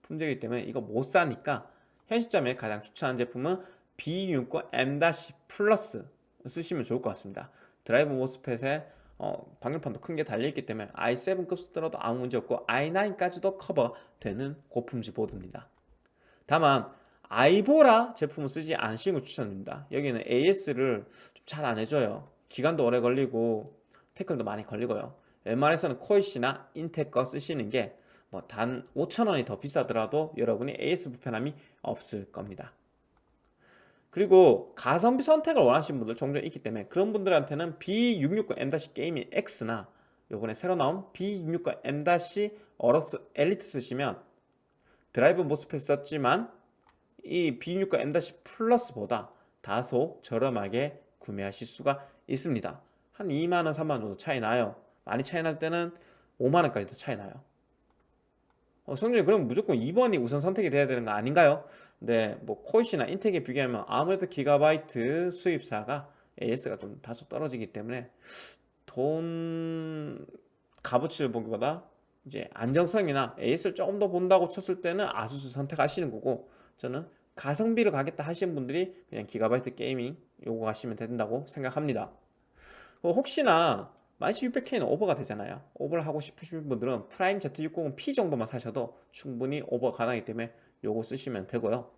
품절이기 때문에 이거 못 사니까 현 시점에 가장 추천하는 제품은 B690 M- 플러스 쓰시면 좋을 것 같습니다. driver MOSFET에 어, 방열판도 큰 게 달려있기 때문에 i7급 쓰더라도 아무 문제 없고 i9까지도 커버되는 고품질 보드입니다. 다만 아이보라 제품을 쓰지 않으시는 걸 추천드립니다. 여기는 AS를 잘안 해줘요. 기간도 오래 걸리고 태클도 많이 걸리고요. 웬만해서는 코잇이나 인텍 거 쓰시는 게 뭐 단 5천원이 더 비싸더라도 여러분이 AS 불편함이 없을 겁니다 그리고 가성비 선택을 원하시는 분들 종종 있기 때문에 그런 분들한테는 B660M- gaming X나 요번에 새로 나온 B660M- 어러스 엘리트 쓰시면 driver MOSFET 썼지만 이 B660M- 플러스보다 다소 저렴하게 구매하실 수가 있습니다. 한 2만원 3만원 정도 차이 나요. 많이 차이 날 때는 5만원까지도 차이 나요 어, 성준이 그럼 무조건 2번이 우선 선택이 돼야 되는 거 아닌가요? 네, 뭐 코이시나 인텍에 비교하면 아무래도 기가바이트 수입사가 AS가 좀 다소 떨어지기 때문에 돈 값어치를 보기보다 이제 안정성이나 AS를 조금 더 본다고 쳤을 때는 아수스 선택하시는 거고 저는 가성비를 가겠다 하시는 분들이 그냥 기가바이트 게이밍 요거 가시면 된다고 생각합니다 어, 혹시나 12600K는 오버가 되잖아요. 오버를 하고 싶으신 분들은 프라임 Z690P 정도만 사셔도 충분히 오버 가능하기 때문에 요거 쓰시면 되고요.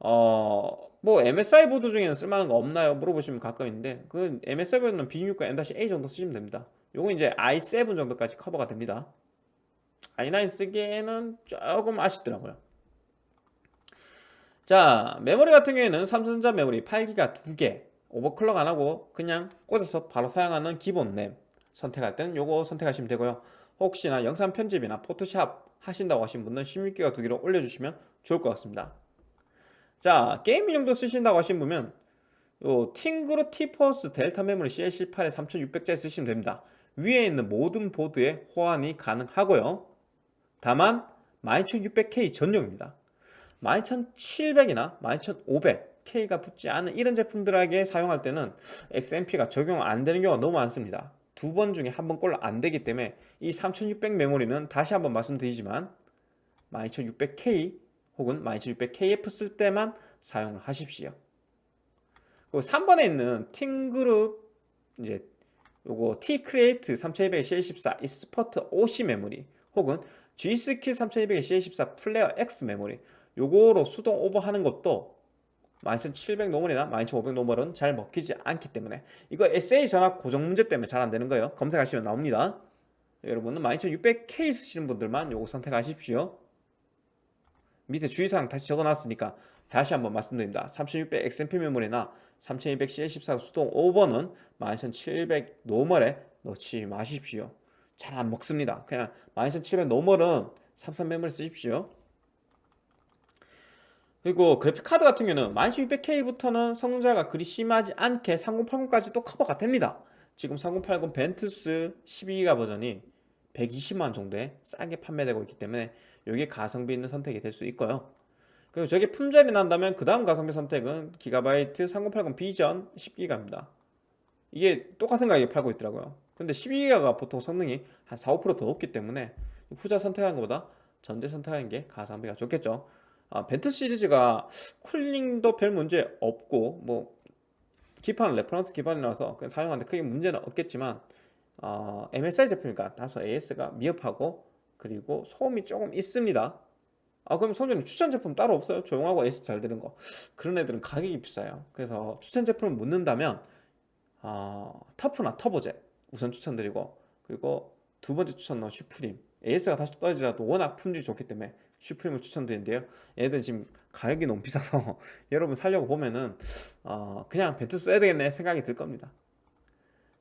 어, 뭐 MSI 보드 중에는 쓸만한 거 없나요? 물어보시면 가끔 있는데 그 MSI 보드는 B690 M-A 정도 쓰시면 됩니다. 요거 이제 i7 정도까지 커버가 됩니다. I9 쓰기에는 조금 아쉽더라고요. 자 메모리 같은 경우에는 삼성전자 메모리 8기가 2개 overclock 안하고 그냥 꽂아서 바로 사용하는 기본 램 선택할 때는 요거 선택하시면 되고요. 혹시나 영상 편집이나 포토샵 하신다고 하신 분은 16기가 2개로 올려주시면 좋을 것 같습니다. 자 게임 용도 쓰신다고 하신 분은 요 팀그룹 티포스 델타 메모리 CL18에 3600짜리 쓰시면 됩니다. 위에 있는 모든 보드에 호환이 가능하고요. 다만 12600K 전용입니다. 12700이나 12500K가 붙지 않은 이런 제품들에게 사용할 때는 XMP가 적용 안 되는 경우가 너무 많습니다. 두 번 중에 한 번 꼴로 안 되기 때문에 이 3600 메모리는 다시 한번 말씀드리지만 12600K 혹은 12600KF 쓸 때만 사용을 하십시오. 그리고 3번에 있는 팅그룹 이제 요거 T-Create 3200 CL14 Expert OC 메모리 혹은 G-Skill 3200 CL14 플레어 X 메모리 요거로 수동 오버하는 것도 12700 normal이나 12500 normal은 잘 먹히지 않기 때문에 이거 SA 전압 고정 문제 때문에 잘 안되는 거예요. 검색하시면 나옵니다. 여러분은 12600K 쓰시는 분들만 요거 선택하십시오. 밑에 주의사항 다시 적어놨으니까 다시 한번 말씀드립니다. 3600 XMP 메모리나 3200 CL14 수동 오버는 12700 normal에 넣지 마십시오. 잘 안 먹습니다. 그냥 12700 normal은 삼성 메모리 쓰십시오 그리고 그래픽카드 같은 경우는 12600K부터는 성능차가 그리 심하지 않게 3080까지도 커버가 됩니다. 지금 3080 Ventus 12기가 버전이 120만 정도에 싸게 판매되고 있기 때문에 이게 가성비 있는 선택이 될 수 있고요. 그리고 저게 품절이 난다면 그 다음 가성비 선택은 기가바이트 3080 비전 10기가입니다. 이게 똑같은 가격에 팔고 있더라고요. 근데 12기가가 보통 성능이 한 4, 5%더 높기 때문에 후자 선택하는 것보다 전자 선택하는 게 가성비가 좋겠죠 아, Ventus 시리즈가 cooling도 별 문제 없고 뭐 기판 reference 기반이라서 그냥 사용하는데 크게 문제는 없겠지만 어, MSI 제품이니까 다소 AS가 미흡하고 그리고 소음이 조금 있습니다. 아 그럼 선생님 추천 제품 따로 없어요? 조용하고 AS 잘 되는 거. 그런 애들은 가격이 비싸요. 그래서 추천 제품을 묻는다면 어, 터프나 터보제 우선 추천드리고 그리고 두 번째 추천은 슈프림. AS가 다시 떨어지더라도 워낙 품질이 좋기 때문에 슈프림을 추천드리는데요. 얘들 지금 가격이 너무 비싸서 여러분 살려고 보면은 어, 그냥 벤트 써야 되겠네 생각이 들 겁니다.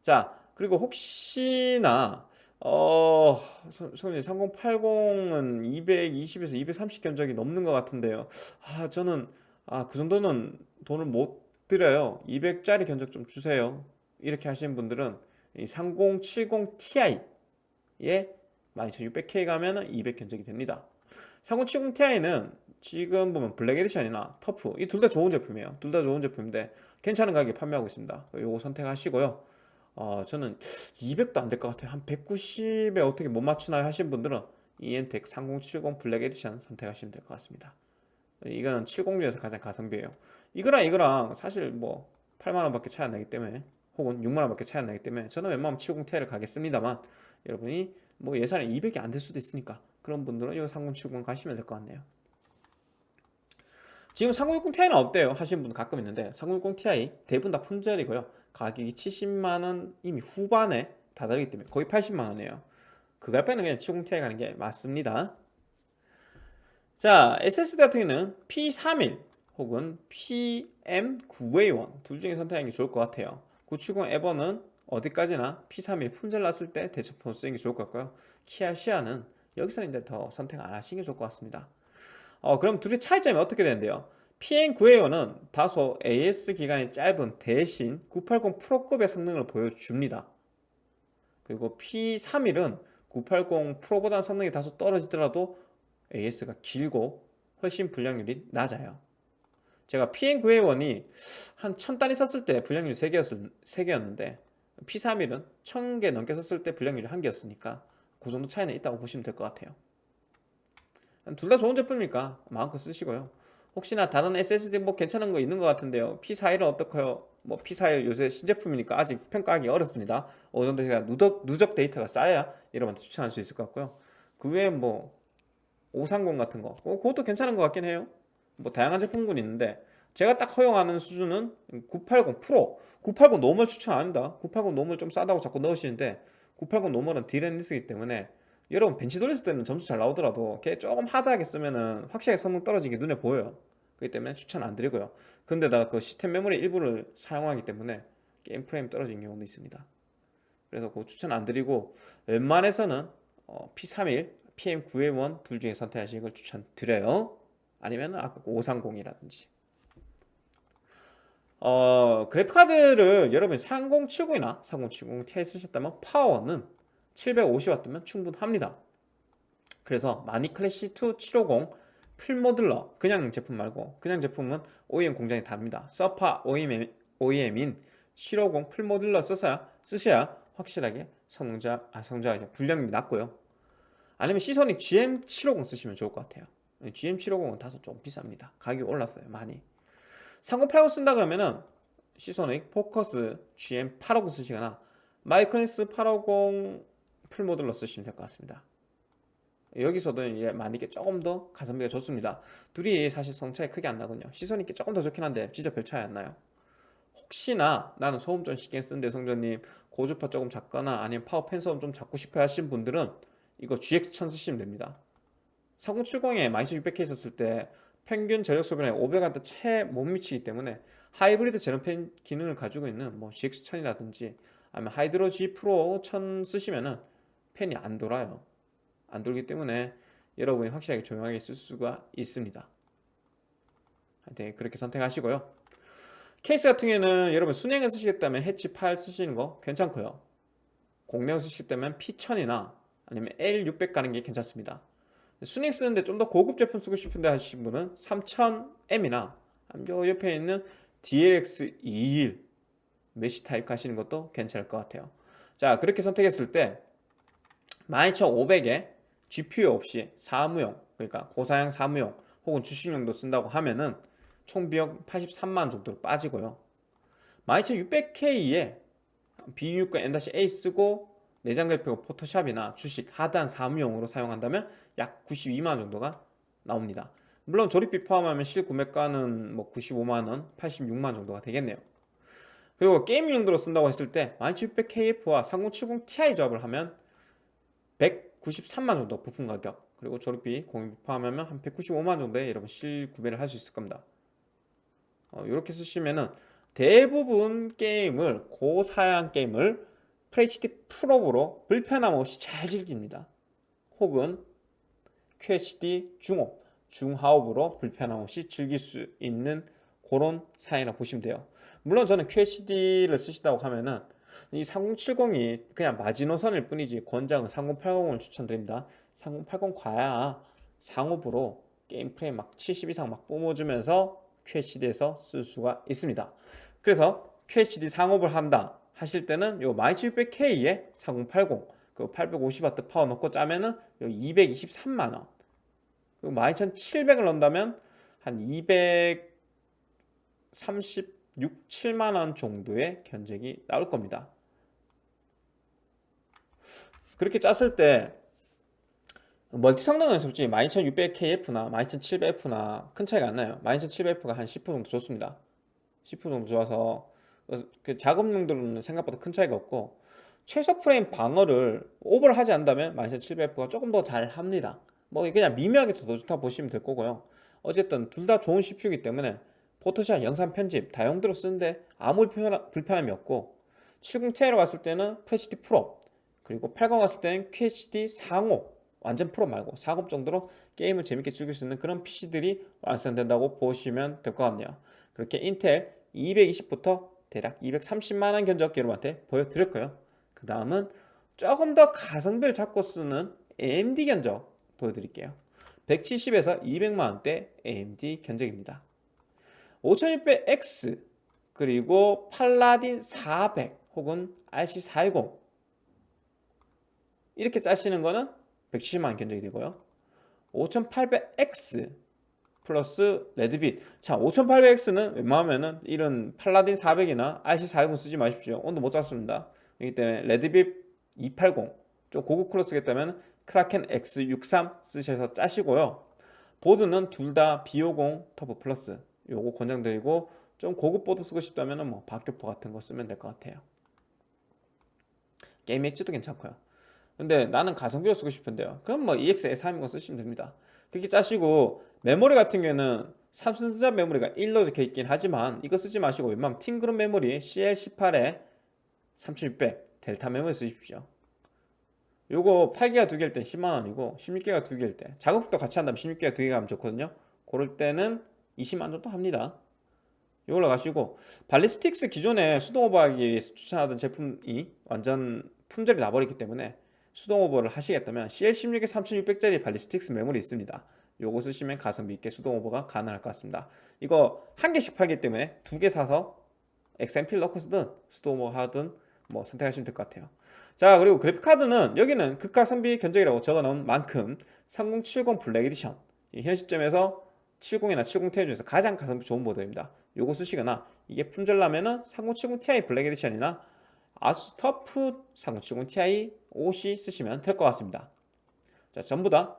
자 그리고 혹시나 어, 선생님 3080은 220에서 230 견적이 넘는 것 같은데요. 아 저는 아 그 정도는 돈을 못 드려요. 200짜리 견적 좀 주세요. 이렇게 하시는 분들은 이3070 Ti에 12600K 가면은 200 견적이 됩니다 3070 Ti는 지금 보면 Black Edition이나 TUF 이 둘 다 좋은 제품이에요. 둘 다 좋은 제품인데 괜찮은 가격에 판매하고 있습니다. 요거 선택하시고요. 어, 저는 200도 안 될 것 같아요. 한 190에 어떻게 못 맞추나요 하신 분들은 이엠텍 3070 Black Edition 선택하시면 될 것 같습니다. 이거는 70 중에서 가장 가성비예요. 이거랑 이거랑 사실 뭐 8만원 밖에 차이 안 나기 때문에 혹은 6만원 밖에 차이 안 나기 때문에 저는 웬만하면 70Ti를 가겠습니다만 여러분이 뭐 예산이 200이 안 될 수도 있으니까 그런 분들은 이거 3070 가시면 될 것 같네요. 지금 3060ti는 어때요? 하시는 분 가끔 있는데 3060ti 대부분 다 품절이고요. 가격이 70만원 이미 후반에 다다르기 때문에 거의 80만원이에요. 그갈 바에는 그냥 70ti 가는 게 맞습니다. 자 SSD 같은 경우는 P31 혹은 PM9A1 둘 중에 선택하는 게 좋을 것 같아요. 970 에버는 어디까지나 P31 품절 났을 때 대처폰 쓰는 게 좋을 것 같고요. 키아 시아는 여기서는 이제 더 선택 안 하시는 게 좋을 것 같습니다. 어, 그럼 둘의 차이점이 어떻게 되는데요? PN9A1은 다소 AS 기간이 짧은 대신 980 프로급의 성능을 보여줍니다. 그리고 P31은 980 프로보다 성능이 다소 떨어지더라도 AS가 길고 훨씬 분량률이 낮아요. 제가 PM9A1이 한 1000단위 썼을 때 분량률이 3개였, 3개였는데 P31은 1000개 넘게 썼을 때 분량률이 1개였으니까 그 정도 차이는 있다고 보시면 될 것 같아요. 둘 다 좋은 제품이니까 마음껏 쓰시고요. 혹시나 다른 SSD 뭐 괜찮은 거 있는 것 같은데요. P41은 어떡해요? 뭐 P41 요새 신제품이니까 아직 평가하기 어렵습니다. 어느 정도 제가 누적, 누적 데이터가 쌓여야 여러분한테 추천할 수 있을 것 같고요. 그 외에 뭐 530 같은 거. 어, 그것도 괜찮은 것 같긴 해요. 뭐 다양한 제품군이 있는데 제가 딱 허용하는 수준은 980 프로. 980 normal 추천 안 합니다. 980 normal 좀 싸다고 자꾸 넣으시는데 980 normal은 DRAM-less기 때문에 여러분 벤치 돌렸을 때는 점수 잘 나오더라도 걔 조금 hard하게 쓰면은 확실하게 성능 떨어지는 게 눈에 보여요. 그렇기 때문에 추천 안 드리고요. 근데다가 그 시스템 메모리 일부를 사용하기 때문에 게임 프레임 떨어지는 경우도 있습니다. 그래서 그 추천 안 드리고 웬만해서는 어, P31, PM9A1 둘 중에 선택하시는 걸 추천드려요. 아니면 아까 530이라든지 어, 그래픽카드를 여러분이 3070이나 3070 Ti 쓰셨다면 파워는 750W면 충분합니다. 그래서 마니클래시2 750 풀모듈러 그냥 제품 말고 그냥 제품은 OEM 공장이 다릅니다. 서파 OEM, OEM인 750 풀모듈러 써서야, 쓰셔야 확실하게 성능자, 아, 성능자 분량이 낮고요. 아니면 시소닉 GM750 쓰시면 좋을 것 같아요. GM750은 다소 좀 비쌉니다. 가격이 올랐어요 많이 3080 쓴다 그러면은 시소닉 포커스 GM850 쓰시거나 마이크로닉스 850 풀모듈러 쓰시면 될 것 같습니다. 여기서도 이제 마니께 조금 더 가성비가 좋습니다. 둘이 사실 성차이 크게 안 나거든요. 시선있게 조금 더 좋긴 한데 진짜 별 차이 안 나요. 혹시나 나는 소음 좀 신경 쓰는데 성전님 고주파 조금 작거나 아니면 파워 펜 소음 좀 작고 싶어 하신 분들은 이거 GX1000 쓰시면 됩니다. 3070에 12600K 있었을 때 평균 전력 소비량이 500W 채 못 미치기 때문에 하이브리드 제로팬 기능을 가지고 있는 뭐 GX1000이라든지 아니면 Hydro G Pro 1000 쓰시면은 팬이 안 돌아요. 안 돌기 때문에 여러분이 확실하게 조용하게 쓸 수가 있습니다. 하여튼 그렇게 선택하시고요. 케이스 같은 경우에는 여러분 수냉을 쓰시겠다면 해치 8 쓰시는 거 괜찮고요. 공냉을 쓰시겠다면 P1000이나 아니면 L600 가는 게 괜찮습니다 수냉 쓰는데 좀 더 고급 제품 쓰고 싶은데 하시는 분은 3000M이나 요 옆에 있는 DLX21 mesh 타입 가시는 것도 괜찮을 것 같아요. 자 그렇게 선택했을 때 12500에 GPU 없이 사무용 그러니까 고사양 사무용 혹은 주식용도 쓴다고 하면은 총 비용 83만 정도로 빠지고요. 12600K에 B6과 N-A 쓰고 내장 그래픽 포토샵이나 주식 하단 사무용으로 사용한다면 약 92만원 정도가 나옵니다. 물론 조립비 포함하면 실구매가는 뭐 95만원, 86만원 정도가 되겠네요. 그리고 게임 용도로 쓴다고 했을 때 12600KF와 3070ti 조합을 하면 193만 정도 부품 가격 그리고 조립비 공유비 포함하면 한 195만 정도에 여러분 실 구매를 할 수 있을 겁니다. 어, 이렇게 쓰시면은 대부분 게임을 고사양 게임을 FHD 프로브로 불편함 없이 잘 즐깁니다. 혹은 QHD 중업 중하업으로 불편함 없이 즐길 수 있는 그런 사양이라 보시면 돼요. 물론 저는 QHD를 쓰시다고 하면은 이 3070이 그냥 마지노선일 뿐이지 권장은 3080을 추천드립니다. 3080 과야 상업으로 게임 프레임 막 70 이상 막 뿜어주면서 QHD에서 쓸 수가 있습니다. 그래서 QHD 상업을 한다 하실 때는 요 12600K에 4080 그 850W 파워 넣고 짜면은 요 223만원. 그 12700을 넣는다면 한 236, 7만원 정도의 견적이 나올 겁니다. 그렇게 짰을 때 멀티 성능은 솔직히 12600KF나 12700F나 큰 차이가 안 나요. 12700F가 한 10% 정도 좋습니다. 10% 정도 좋아서 그 작업 용도로는 생각보다 큰 차이가 없고 최소 프레임 방어를 오버를 하지 않는다면 12700F가 조금 더 잘 합니다. 뭐 그냥 미묘하게 더 좋다 보시면 될 거고요. 어쨌든 둘 다 좋은 CPU이기 때문에 포토샵 영상 편집 다용도로 쓰는데 아무 불편함이 없고 70ti로 갔을 때는 FHD 프로 그리고 80 갔을 때는 QHD 상호 완전 프로 말고 40 정도로 게임을 재밌게 즐길 수 있는 그런 PC들이 완성된다고 보시면 될 것 같네요. 그렇게 인텔 220부터 대략 230만원 견적 여러분한테 보여드렸고요. 그 다음은 조금 더 가성비를 잡고 쓰는 AMD 견적 보여드릴게요. 170에서 200만원대 AMD 견적입니다. 5600X 그리고 팔라딘 400 혹은 RC410 이렇게 짜시는 거는 170만원 견적이 되고요. 5800X 플러스 레드빛. 자 5800X는 웬만하면은 이런 팔라딘 400이나 RC410 쓰지 마십시오. 온도 못 잡습니다. 그렇기 때문에 레드빛 280 좀 고급 쿨러 쓰겠다면 크라켄 X63 쓰셔서 짜시고요. 보드는 둘 다 B50 터보 플러스 요거 권장드리고 좀 고급 보드 쓰고 싶다면 뭐 박격포 같은 거 쓰면 될 것 같아요. 게임 엣지도 괜찮고요. 근데 나는 가성비로 쓰고 싶은데요. 그럼 뭐 EX S320 쓰시면 됩니다 그렇게 짜시고 메모리 같은 경우에는 삼성전자 메모리가 1로 적혀 있긴 하지만 이거 쓰지 마시고 웬만하면 팅그룹 메모리 CL18에 3600 델타 메모리 쓰십시오. 요거 8기가 두 개일 땐 10만원이고 16기가 두 개일 때 작업도 같이 한다면 16기가 두 개가 하면 좋거든요. 그럴 때는 20만원 정도 합니다. 이걸로 가시고 Ballistix 기존에 수동 오버하기 위해서 추천하던 제품이 완전 품절이 나버리기 때문에 수동 오버를 하시겠다면 CL16에 3600짜리 Ballistix 메모리 있습니다. 요거 쓰시면 가성비 있게 수동 오버가 가능할 것 같습니다. 이거 한 개씩 팔기 때문에 두 개 사서 XMP를 넣고 쓰든 수동 오버 하든 뭐 선택하시면 될 것 같아요. 자 그리고 그래픽카드는 여기는 극가성비 견적이라고 적어놓은 만큼 3070 Black Edition. 현 시점에서 70이나 70ti 중에서 가장 가성비 좋은 모델입니다. 요거 쓰시거나 이게 품절나면은 3070ti Black Edition이나 ASUS TUF 3070ti OC 쓰시면 될 것 같습니다. 자 전부 다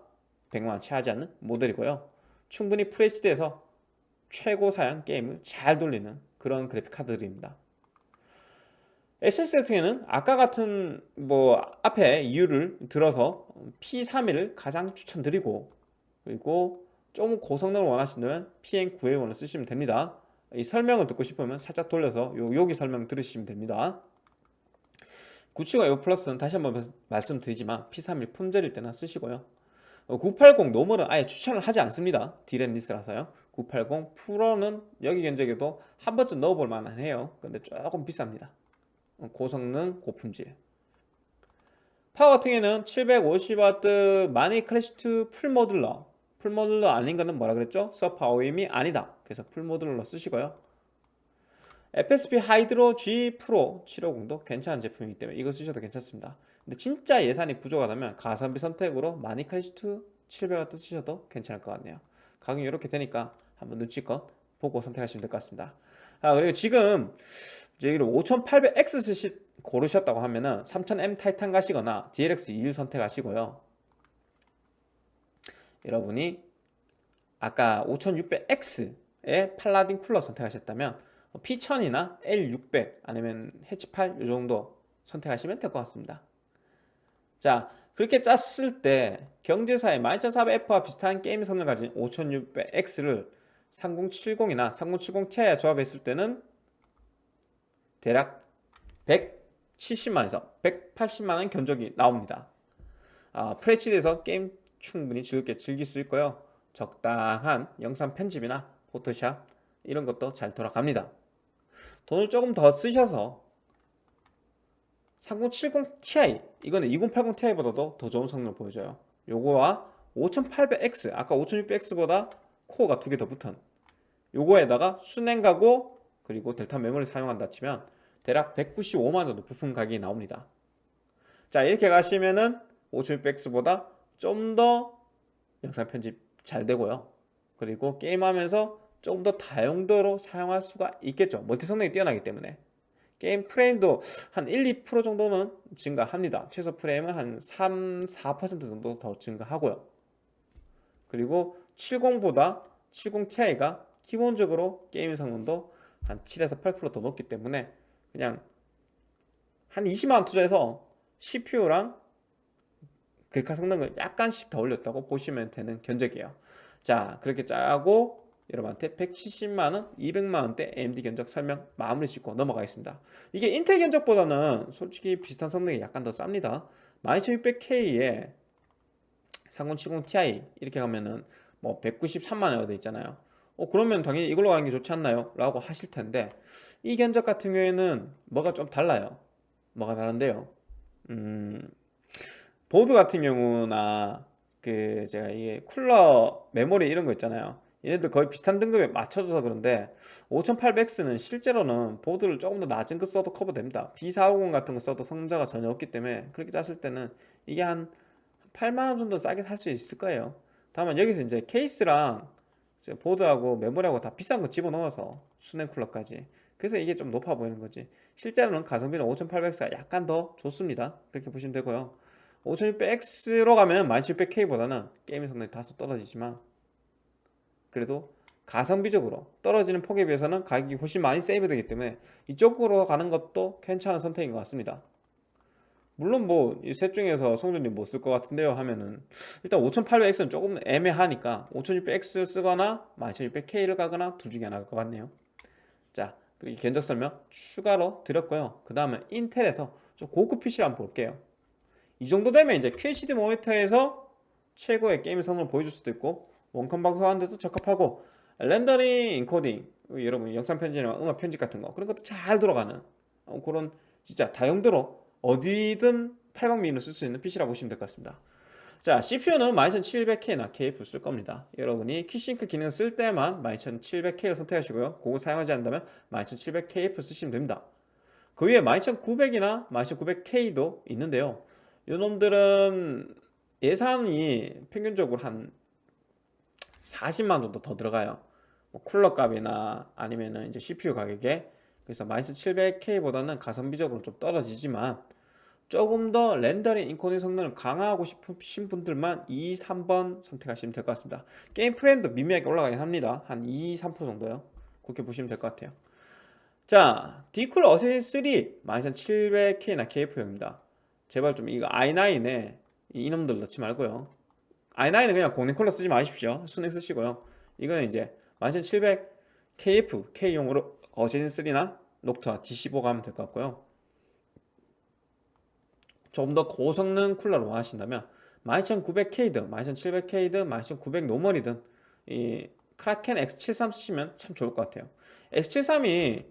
100만원 채 하지 않는 모델이고요. 충분히 FHD에서 최고 사양 게임을 잘 돌리는 그런 그래픽 카드들입니다. SSD 같은 는 아까 같은 뭐 앞에 이유를 들어서 P31을 가장 추천드리고 그리고 좀 고성능을 원하신다면 PN9A1을 쓰시면 됩니다. 이 설명을 듣고 싶으면 살짝 돌려서 요, 여기 설명 들으시면 됩니다 975 플러스는 다시 한번 말씀드리지만 P31 품절일 때나 쓰시고요. 980 normal은 아예 추천을 하지 않습니다. DRAM-less라서요. 980 Pro는 여기 견적에도 한 번쯤 넣어볼 만한 해요. 근데 조금 비쌉니다. 고성능 고품질. 파워 같은 경우에는 750W 마닉 Classic2 full modular. full modular 아닌 거는 뭐라 그랬죠? 서파워임이 아니다. 그래서 full modular 쓰시고요 FSP Hydro G Pro 750도 괜찮은 제품이기 때문에 이거 쓰셔도 괜찮습니다. 근데 진짜 예산이 부족하다면 가성비 선택으로 마니 클래시2 700W 쓰셔도 괜찮을 것 같네요. 가격이 이렇게 되니까 한번 눈치껏 보고 선택하시면 될 것 같습니다. 아 그리고 지금 여기를 5800X 쓰시 고르셨다고 하면은 3000M 타이탄 가시거나 DLX 21 선택하시고요. 여러분이 아까 5600X의 팔라딘 쿨러 선택하셨다면 P1000이나 L600 아니면 해치8 이 정도 선택하시면 될 것 같습니다. 자 그렇게 짰을 때 경제사의 12400F와 비슷한 게임 성능을 가진 5600X를 3070이나 3070ti에 조합했을 때는 대략 170만에서 180만원 견적이 나옵니다. 아, FHD에서 게임 충분히 즐겁게 즐길 수 있고요. 적당한 영상 편집이나 포토샵 이런 것도 잘 돌아갑니다 돈을 조금 더 쓰셔서 3070ti 이거는 2080ti보다도 더 좋은 성능을 보여줘요. 요거와 5800X 아까 5600X보다 코어가 두 개 더 붙은 요거에다가 순행가고 그리고 델타 메모리 사용한다 치면 대략 195만 정도 부품 가격이 나옵니다. 자 이렇게 가시면은 5600X보다 좀 더 영상 편집 잘 되고요. 그리고 게임하면서 조금 더 다용도로 사용할 수가 있겠죠. 멀티 성능이 뛰어나기 때문에. 게임 프레임도 한 1, 2% 정도는 증가합니다. 최소 프레임은 한 3, 4% 정도 더 증가하고요. 그리고 70보다 70ti가 기본적으로 게임 성능도 한 7에서 8%더 높기 때문에 그냥 한 20만원 투자해서 CPU랑 글카 성능을 약간씩 더 올렸다고 보시면 되는 견적이에요. 자 그렇게 짜고 여러분한테 170만원, 200만원대 AMD 견적 설명 마무리 짓고 넘어가겠습니다. 이게 인텔 견적보다는 솔직히 비슷한 성능이 약간 더 쌉니다. 12600K에 3070ti 이렇게 가면은 뭐 193만원 되어 있잖아요. 어 그러면 당연히 이걸로 가는 게 좋지 않나요? 라고 하실 텐데 이 견적 같은 경우에는 뭐가 좀 달라요? 뭐가 다른데요? 음, 보드 같은 경우나 그 제가 이게 쿨러 메모리 이런 거 있잖아요 얘네들 거의 비슷한 등급에 맞춰줘서 그런데 5800X는 실제로는 보드를 조금 더 낮은 거 써도 커버됩니다. B450 같은 거 써도 성능차가 전혀 없기 때문에 그렇게 짰을 때는 이게 한 8만원 정도 싸게 살 수 있을 거예요. 다만 여기서 이제 케이스랑 이제 보드하고 메모리하고 다 비싼 거 집어넣어서 수냉 쿨러까지. 그래서 이게 좀 높아 보이는 거지. 실제로는 가성비는 5800X가 약간 더 좋습니다. 그렇게 보시면 되고요. 5600X로 가면 1700K보다는 게임의 성능이 다소 떨어지지만 그래도 가성비적으로 떨어지는 폭에 비해서는 가격이 훨씬 많이 세이브 되기 때문에 이쪽으로 가는 것도 괜찮은 선택인 것 같습니다. 물론 뭐 이 셋 중에서 성준이 못쓸 것 같은데요 하면은 일단 5800X는 조금 애매하니까 5600X 쓰거나 12600K를 가거나 둘 중에 하나일 것 같네요. 자 그리고 견적 설명 추가로 드렸고요. 그 다음에 인텔에서 좀 고급 PC를 한번 볼게요. 이 정도 되면 이제 QHD 모니터에서 최고의 게임 성능을 보여줄 수도 있고 원컴 방송하는데도 적합하고 렌더링 인코딩 여러분 영상 편집이나 음악 편집 같은 거 그런 것도 잘 들어가는 어, 그런 진짜 다용도로 어디든 800mm를 쓸수 있는 PC라고 보시면 될 것 같습니다. 자 CPU는 12700K나 KF 쓸 겁니다. 여러분이 Quick Sync 기능 쓸 때만 12700K를 선택하시고요. 그거 사용하지 않는다면 12700KF 쓰시면 됩니다. 그 위에 12900이나 12900K도 있는데요. 요놈들은 예산이 평균적으로 한 40만 정도 더 들어가요. 뭐 쿨러 값이나 아니면은 이제 CPU 가격에. 그래서 12700K보다는 가성비적으로 좀 떨어지지만 조금 더 렌더링 인코딩 성능을 강화하고 싶으신 분들만 2, 3번 선택하시면 될 것 같습니다. 게임 프레임도 미미하게 올라가긴 합니다. 한 2, 3% 정도요. 그렇게 보시면 될 것 같아요. 자 Deepcool Assassin 3 12700K나 KF용입니다. 제발 좀 이거 i9에 이놈들 넣지 말고요 i9은 그냥 공랭 쿨러 쓰지 마십시오. 수랭 쓰시고요. 이거는 이제 12700 KF K용으로 Assassin 3나 Noctua D15 가면 될 것 같고요. 조금 더 고성능 쿨러를 원하신다면 12900K든 12700K든 12900 normal이든 이 Kraken X73 쓰시면 참 좋을 것 같아요. X73이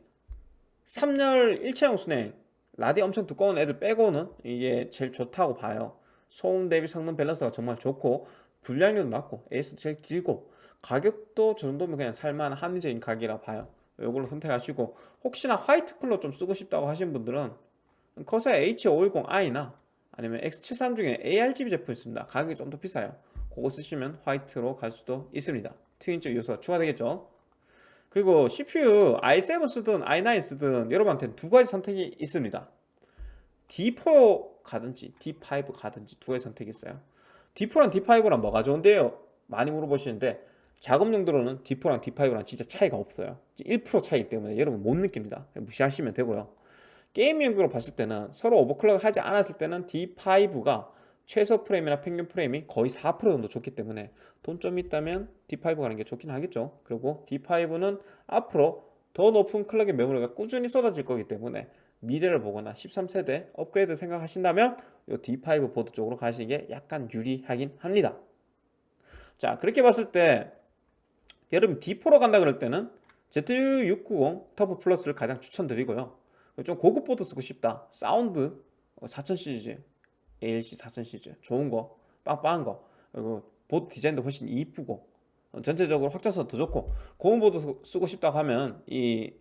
3열 일체형 수랭 라디 엄청 두꺼운 애들 빼고는 이게 제일 좋다고 봐요 소음 대비 성능 밸런스가 정말 좋고 불량률도 낮고 AS 제일 길고 가격도 저 정도면 그냥 살만한 합리적인 가격이라 봐요. 이걸로 선택하시고 혹시나 화이트 쿨러 좀 쓰고 싶다고 하신 분들은 커서 H510i나 아니면 X73 중에 ARGB 제품 있습니다. 가격이 좀 더 비싸요. 그거 쓰시면 화이트로 갈 수도 있습니다. 트윈적 요소가 추가되겠죠. 그리고 CPU i7 쓰든 i9 쓰든 여러분한테는 두 가지 선택이 있습니다. D4 가든지 D5 가든지 두 가지 선택이 있어요. D4랑 D5랑 뭐가 좋은데요? 많이 물어보시는데 작업 용도로는 D4랑 D5랑 진짜 차이가 없어요. 1% 차이기 때문에 여러분 못 느낍니다. 무시하시면 되고요. 게임 용도로 봤을 때는 서로 오버클럭 하지 않았을 때는 D5가 최소 프레임이나 평균 프레임이 거의 4% 정도 좋기 때문에 돈 좀 있다면 D5 가는 게 좋긴 하겠죠. 그리고 D5는 앞으로 더 높은 클럭의 메모리가 꾸준히 쏟아질 거기 때문에 미래를 보거나 13세대 업그레이드 생각하신다면 이 D5 보드 쪽으로 가시는 게 약간 유리하긴 합니다. 자 그렇게 봤을 때 여러분 D4로 간다 그럴 때는 Z690 TUF Plus를 가장 추천드리고요. 좀 고급 보드 쓰고 싶다. 사운드 4000 시리즈 ALC 4000 시리즈 좋은 거 빵빵한 거 그리고 보드 디자인도 훨씬 이쁘고 전체적으로 확장성 더 좋고 고급 보드 쓰고 싶다고 하면 이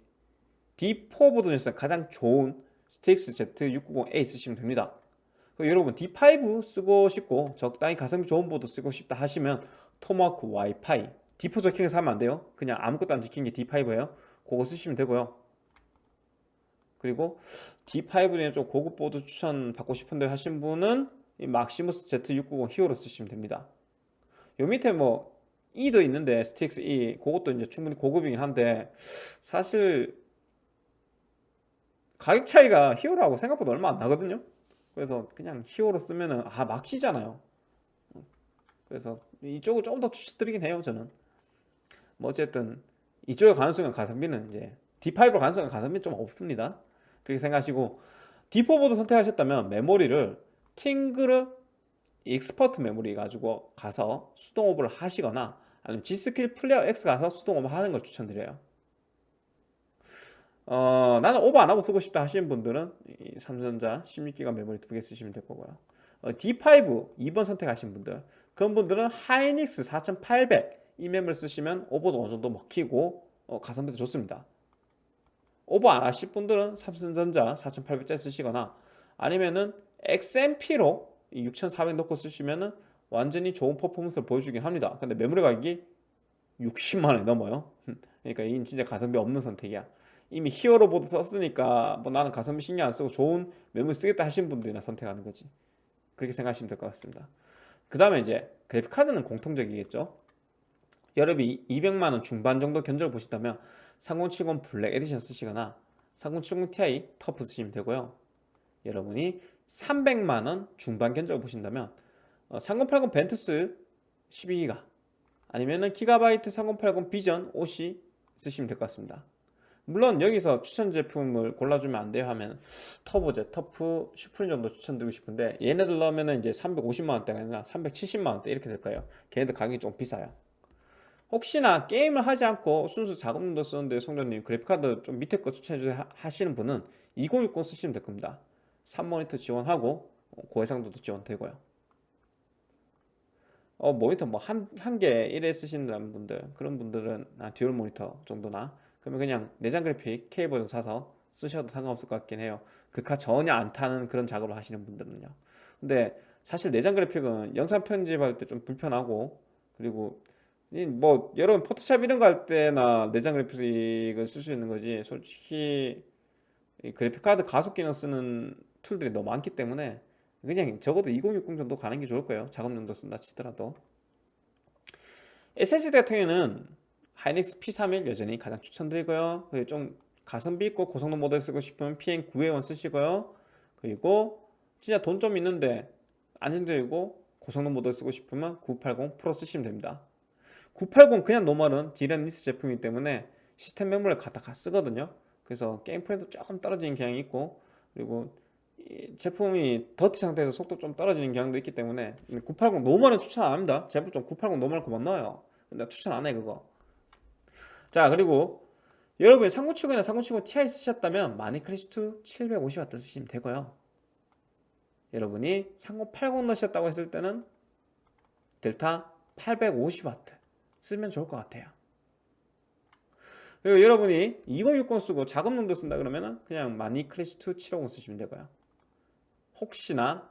D4 보드 중에서 가장 좋은 Strix Z690A 쓰시면 됩니다. 여러분 D5 쓰고 싶고 적당히 가성비 좋은 보드 쓰고 싶다 하시면 토마호크 와이파이 D4 적힌해서 하면 안 돼요. 그냥 아무것도 안 적힌 게 D5예요. 그거 쓰시면 되고요. 그리고 D5 중에 좀 고급 보드 추천 받고 싶은데 하신 분은 이 Maximus Z690 Hero 쓰시면 됩니다. 요 밑에 뭐 E도 있는데 Strix E 그것도 이제 충분히 고급이긴 한데 사실 가격 차이가 Hero하고 생각보다 얼마 안 나거든요. 그래서 그냥 Hero 쓰면은 아 막시잖아요. 그래서 이쪽을 조금 더 추천드리긴 해요 저는. 뭐 어쨌든 이쪽에 가능성은 가성비는 이제 D5로 가능성은 가성비 좀 없습니다. 그렇게 생각하시고 D4보드 선택하셨다면 메모리를 킹그르 익스퍼트 메모리 가지고 가서 수동 오버를 하시거나 아니면 G스킬 플레이어 X 가서 수동 오버 하는 걸 추천드려요 어, 나는 오버 안 하고 쓰고 싶다 하시는 분들은 이 삼성전자 16기가 메모리 두 개 쓰시면 될 거고요. 어, D5 2번 선택하신 분들 그런 분들은 하이닉스 4800 이 메모리 쓰시면 오버도 어느 정도 먹히고 어, 가성비도 좋습니다. 오버 안 하실 분들은 삼성전자 4800짜 쓰시거나 아니면은 XMP로 6400 넣고 쓰시면은 완전히 좋은 퍼포먼스를 보여주긴 합니다. 근데 메모리 가격이 60만원이 넘어요. 그러니까 이건 진짜 가성비 없는 선택이야. 이미 Hero 보드 썼으니까 뭐 나는 가성비 신경 안 쓰고 좋은 메모리 쓰겠다 하신 분들이나 선택하는 거지. 그렇게 생각하시면 될 것 같습니다. 그 다음에 이제 그래픽카드는 공통적이겠죠. 여러분이 200만원 중반 정도 견적을 보신다면 3070 Black Edition 쓰시거나 3070 Ti TUF 쓰시면 되고요. 여러분이 300만원 중반 견적을 보신다면 3080 어, Ventus 12기가 아니면은 기가바이트 3080 Vision OC 쓰시면 될 것 같습니다. 물론 여기서 추천 제품을 골라주면 안 돼요 하면 터보제, 터프, 슈프림 정도 추천드리고 싶은데 얘네들 넣으면 이제 350만원대가 아니라 370만원대 이렇게 될 거예요. 걔네들 가격이 좀 비싸요. 혹시나 게임을 하지 않고 순수 작업용도 쓰는데 송전님 그래픽카드 좀 밑에 거 추천해주세요 하시는 분은 2060 쓰시면 될 겁니다. 3모니터 지원하고 고해상도도 지원되고요. 어 모니터 뭐 한 한 개 1회 쓰시는 분들 그런 분들은 아, 듀얼 모니터 정도나 그러면 그냥 내장 그래픽 K 버전 사서 쓰셔도 상관없을 것 같긴 해요. 글카 전혀 안 타는 그런 작업을 하시는 분들은요. 근데 사실 내장 그래픽은 영상 편집할 때 좀 불편하고 그리고 뭐 여러분 포토샵 이런 거 할 때나 내장 그래픽을 쓸 수 있는 거지 솔직히 그래픽 카드 가속 기능 쓰는 툴들이 너무 많기 때문에 그냥 적어도 2060 정도 가는 게 좋을 거예요. 작업 용도 쓴다 치더라도. SSD 같은 경우에는 하이닉스 P31 여전히 가장 추천드리고요. 좀 가성비 있고 고성능 모델 쓰고 싶으면 PM9A1 쓰시고요. 그리고 진짜 돈 좀 있는데 안정적이고 고성능 모델 쓰고 싶으면 980 프로 쓰시면 됩니다. 980 그냥 normal은 D램 less 제품이기 때문에 시스템 메모리를 갖다 가 쓰거든요. 그래서 게임 프레임도 조금 떨어지는 경향이 있고 그리고 제품이 더티 상태에서 속도 좀 떨어지는 경향도 있기 때문에 980 normal은 추천 안 합니다. 제품 좀 980 normal 그만 넣어요. 근데 추천 안해 그거 자 그리고 여러분이 3070이나 3070 Ti 쓰셨다면 마니크리스트 750W 쓰시면 되고요. 여러분이 3080 넣으셨다고 했을 때는 델타 850W 쓰면 좋을 것 같아요. 그리고 여러분이 2060 쓰고 작업용도 쓴다 그러면 그냥 마니크리스트 750 쓰시면 되고요. 혹시나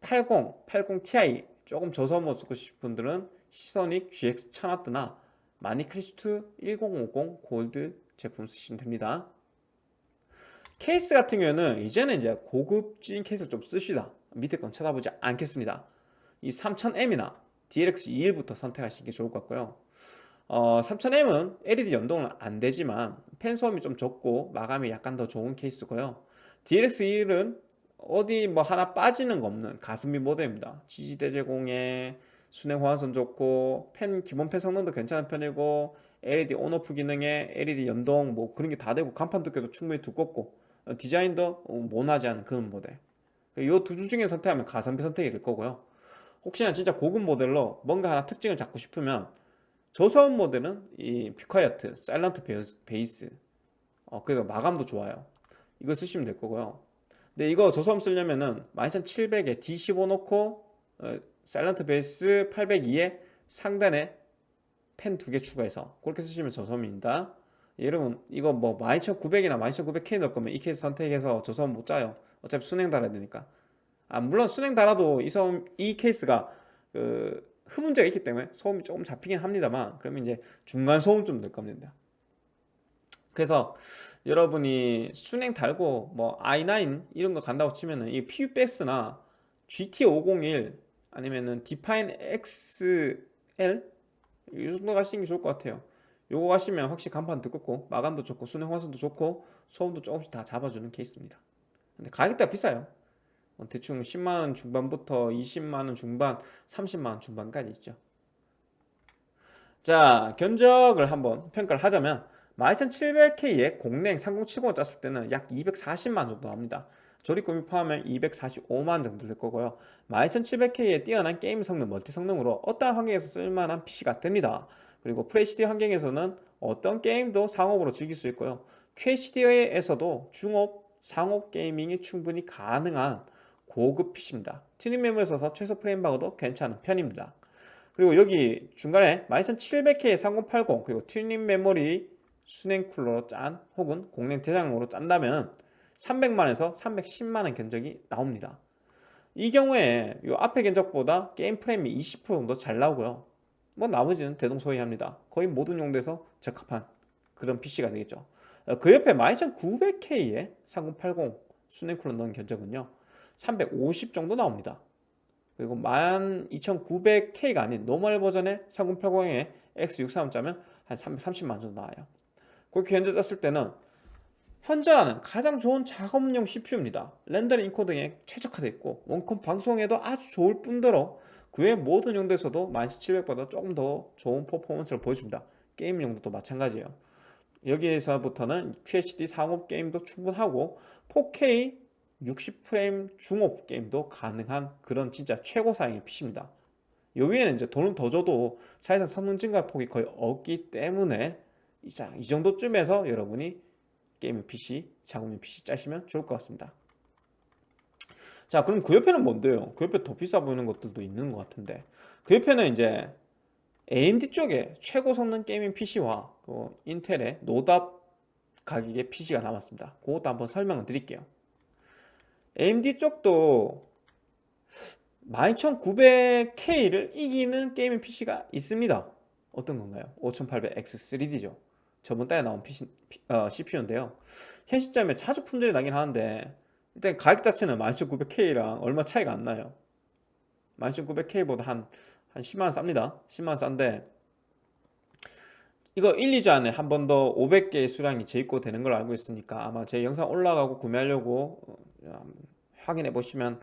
80, 80 Ti 조금 저소모 쓰고 싶은 분들은 시소닉 GX 1000W나 마니크리스트 1050 골드 제품 쓰시면 됩니다. 케이스 같은 경우는 이제는 이제 고급진 케이스 좀 쓰시다. 밑에 건 쳐다보지 않겠습니다. 이 3000M이나 DLX21부터 선택하시는 게 좋을 것 같고요. 어, 3000M은 LED 연동은 안 되지만 펜 소음이 좀 적고 마감이 약간 더 좋은 케이스고요. DLX21은 어디 뭐 하나 빠지는 거 없는 가슴비 모델입니다. 지지대 제공에 순행 호환성 좋고 펜 기본 펜 성능도 괜찮은 편이고 LED 온오프 기능에 LED 연동 뭐 그런 게 다 되고 간판 두께도 충분히 두껍고 어, 디자인도 어, 모나지 않은 그런 모델. 이두 중에 선택하면 가성비 선택이 될 거고요. 혹시나 진짜 고급 모델로 뭔가 하나 특징을 잡고 싶으면 저소음 모델은 이 피카이어트 사일런트 베이스 어, 그래서 마감도 좋아요. 이거 쓰시면 될 거고요. 근데 이거 저소음 쓰려면은 12700에 D15 놓고 어, Silent Base 802에 상단에 팬 두 개 추가해서 그렇게 쓰시면 저소음입니다. 여러분 이거 뭐 12900이나 12900K 넣을 거면 이 케이스 선택해서 저소음 못 짜요. 어차피 수랭 달아야 되니까. 아 물론 수랭 달아도 이, 소음, 이 케이스가 그 흡음재가 있기 때문에 소음이 조금 잡히긴 합니다만 그러면 이제 중간 소음 좀 넣을 겁니다. 그래서 여러분이 순행 달고 뭐 i9 이런 거 간다고 치면은 이 PUBX나 GT501 아니면은 디파인 XL 이 정도 가시는 게 좋을 것 같아요. 요거 가시면 확실히 간판 두껍고 마감도 좋고 순행 화선도 좋고 소음도 조금씩 다 잡아주는 케이스입니다. 근데 가격대가 비싸요. 어, 대충 10만원 중반부터 20만원 중반 30만원 중반까지 있죠. 자 견적을 한번 평가를 하자면 12700K에 공랭 3070을 짰을 때는 약 240만 정도 나옵니다 조립금이 포함하면 245만 정도 될 거고요 12700K에 뛰어난 게임 성능, multi 성능으로 어떠한 환경에서 쓸만한 PC가 됩니다 그리고 FHD 환경에서는 어떤 게임도 상옵으로 즐길 수 있고요 QHD에서도 중옵, 상옵 gaming이 충분히 가능한 고급 PC입니다. 튜닝 메모리에 있어서 최소 프레임 방어도 괜찮은 편입니다. 그리고 여기 중간에 12700K 3080 그리고 튜닝 메모리 수랭 쿨러로 짠 혹은 공랭 대장으로 짠다면 300만에서 310만원 견적이 나옵니다. 이 경우에 이 앞에 견적보다 게임 프레임이 20% 정도 잘 나오고요. 뭐 나머지는 대동소이합니다. 거의 모든 용도에서 적합한 그런 PC가 되겠죠. 어, 그 옆에 12900K에 3080 수랭 쿨러 넣은 견적은요. 350 정도 나옵니다. 그리고 12900K가 아닌 normal 버전의 3080에 X63 짜면 한 330만 정도 나와요. 그렇게 현재 짰을 때는 현존하는 가장 좋은 작업용 CPU입니다. rendering encoding에 최적화되어 있고 원컴 방송에도 아주 좋을 뿐더러 그 외 모든 용도에서도 12700보다 조금 더 좋은 퍼포먼스를 보여줍니다. 게임 용도도 마찬가지예요. 여기에서부터는 QHD 상옵 게임도 충분하고 4K 60프레임 중옵 게임도 가능한 그런 진짜 최고 사양의 PC입니다. 여기에는 이제 돈을 더 줘도 사실상 성능 증가 폭이 거의 없기 때문에 이 정도쯤에서 여러분이 gaming PC, 작업용 PC 짜시면 좋을 것 같습니다. 자 그럼 그 옆에는 뭔데요? 그 옆에 더 비싸 보이는 것들도 있는 것 같은데 그 옆에는 이제 AMD 쪽에 최고 성능 gaming PC와 그 인텔의 노답 가격의 PC가 남았습니다. 그것도 한번 설명을 드릴게요. AMD 쪽도 12900K를 이기는 게이밍 PC가 있습니다. 어떤 건가요? 5800X3D죠. 저번 달에 나온 PC, 어, CPU인데요. 현 시점에 자주 품절이 나긴 하는데 일단 가격 자체는 12900K랑 얼마 차이가 안 나요. 12900K보다 한, 한 10만원 쌉니다. 10만원 싼데 이거 1, 2주 안에 한 번 더 500개의 수량이 재입고 되는 걸 알고 있으니까 아마 제 영상 올라가고 구매하려고 어, 확인해 보시면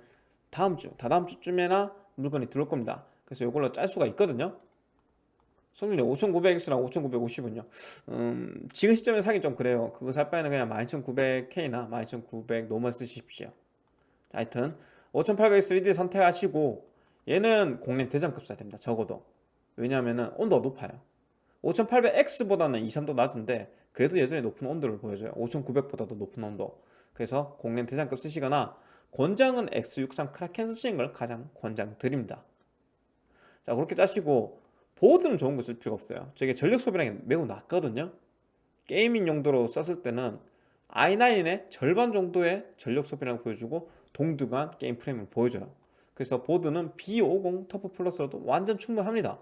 다음 주, 다다음 주쯤에나 물건이 들어올 겁니다. 그래서 이걸로 짤 수가 있거든요. 성능이 5900X랑 5950은요? 음, 지금 시점에 사기 좀 그래요. 그거 살 바에는 그냥 12900K나 12900 normal 쓰십시오. 하여튼 5800X 3D 선택하시고 얘는 공랭 대장급 써야 됩니다. 적어도. 왜냐하면 온도가 높아요. 5800X보다는 2, 3도 낮은데 그래도 여전히 높은 온도를 보여줘요. 5900보다도 높은 온도. 그래서 공랭 대장급 쓰시거나 권장은 X63 Kraken 쓰시는 걸 가장 권장드립니다. 자 그렇게 짜시고 보드는 좋은 거 쓸 필요가 없어요. 저게 전력 소비량이 매우 낮거든요. gaming 용도로 썼을 때는 i9의 절반 정도의 전력 소비량을 보여주고 동등한 게임 프레임을 보여줘요. 그래서 보드는 B550 TUF Plus로도 완전 충분합니다.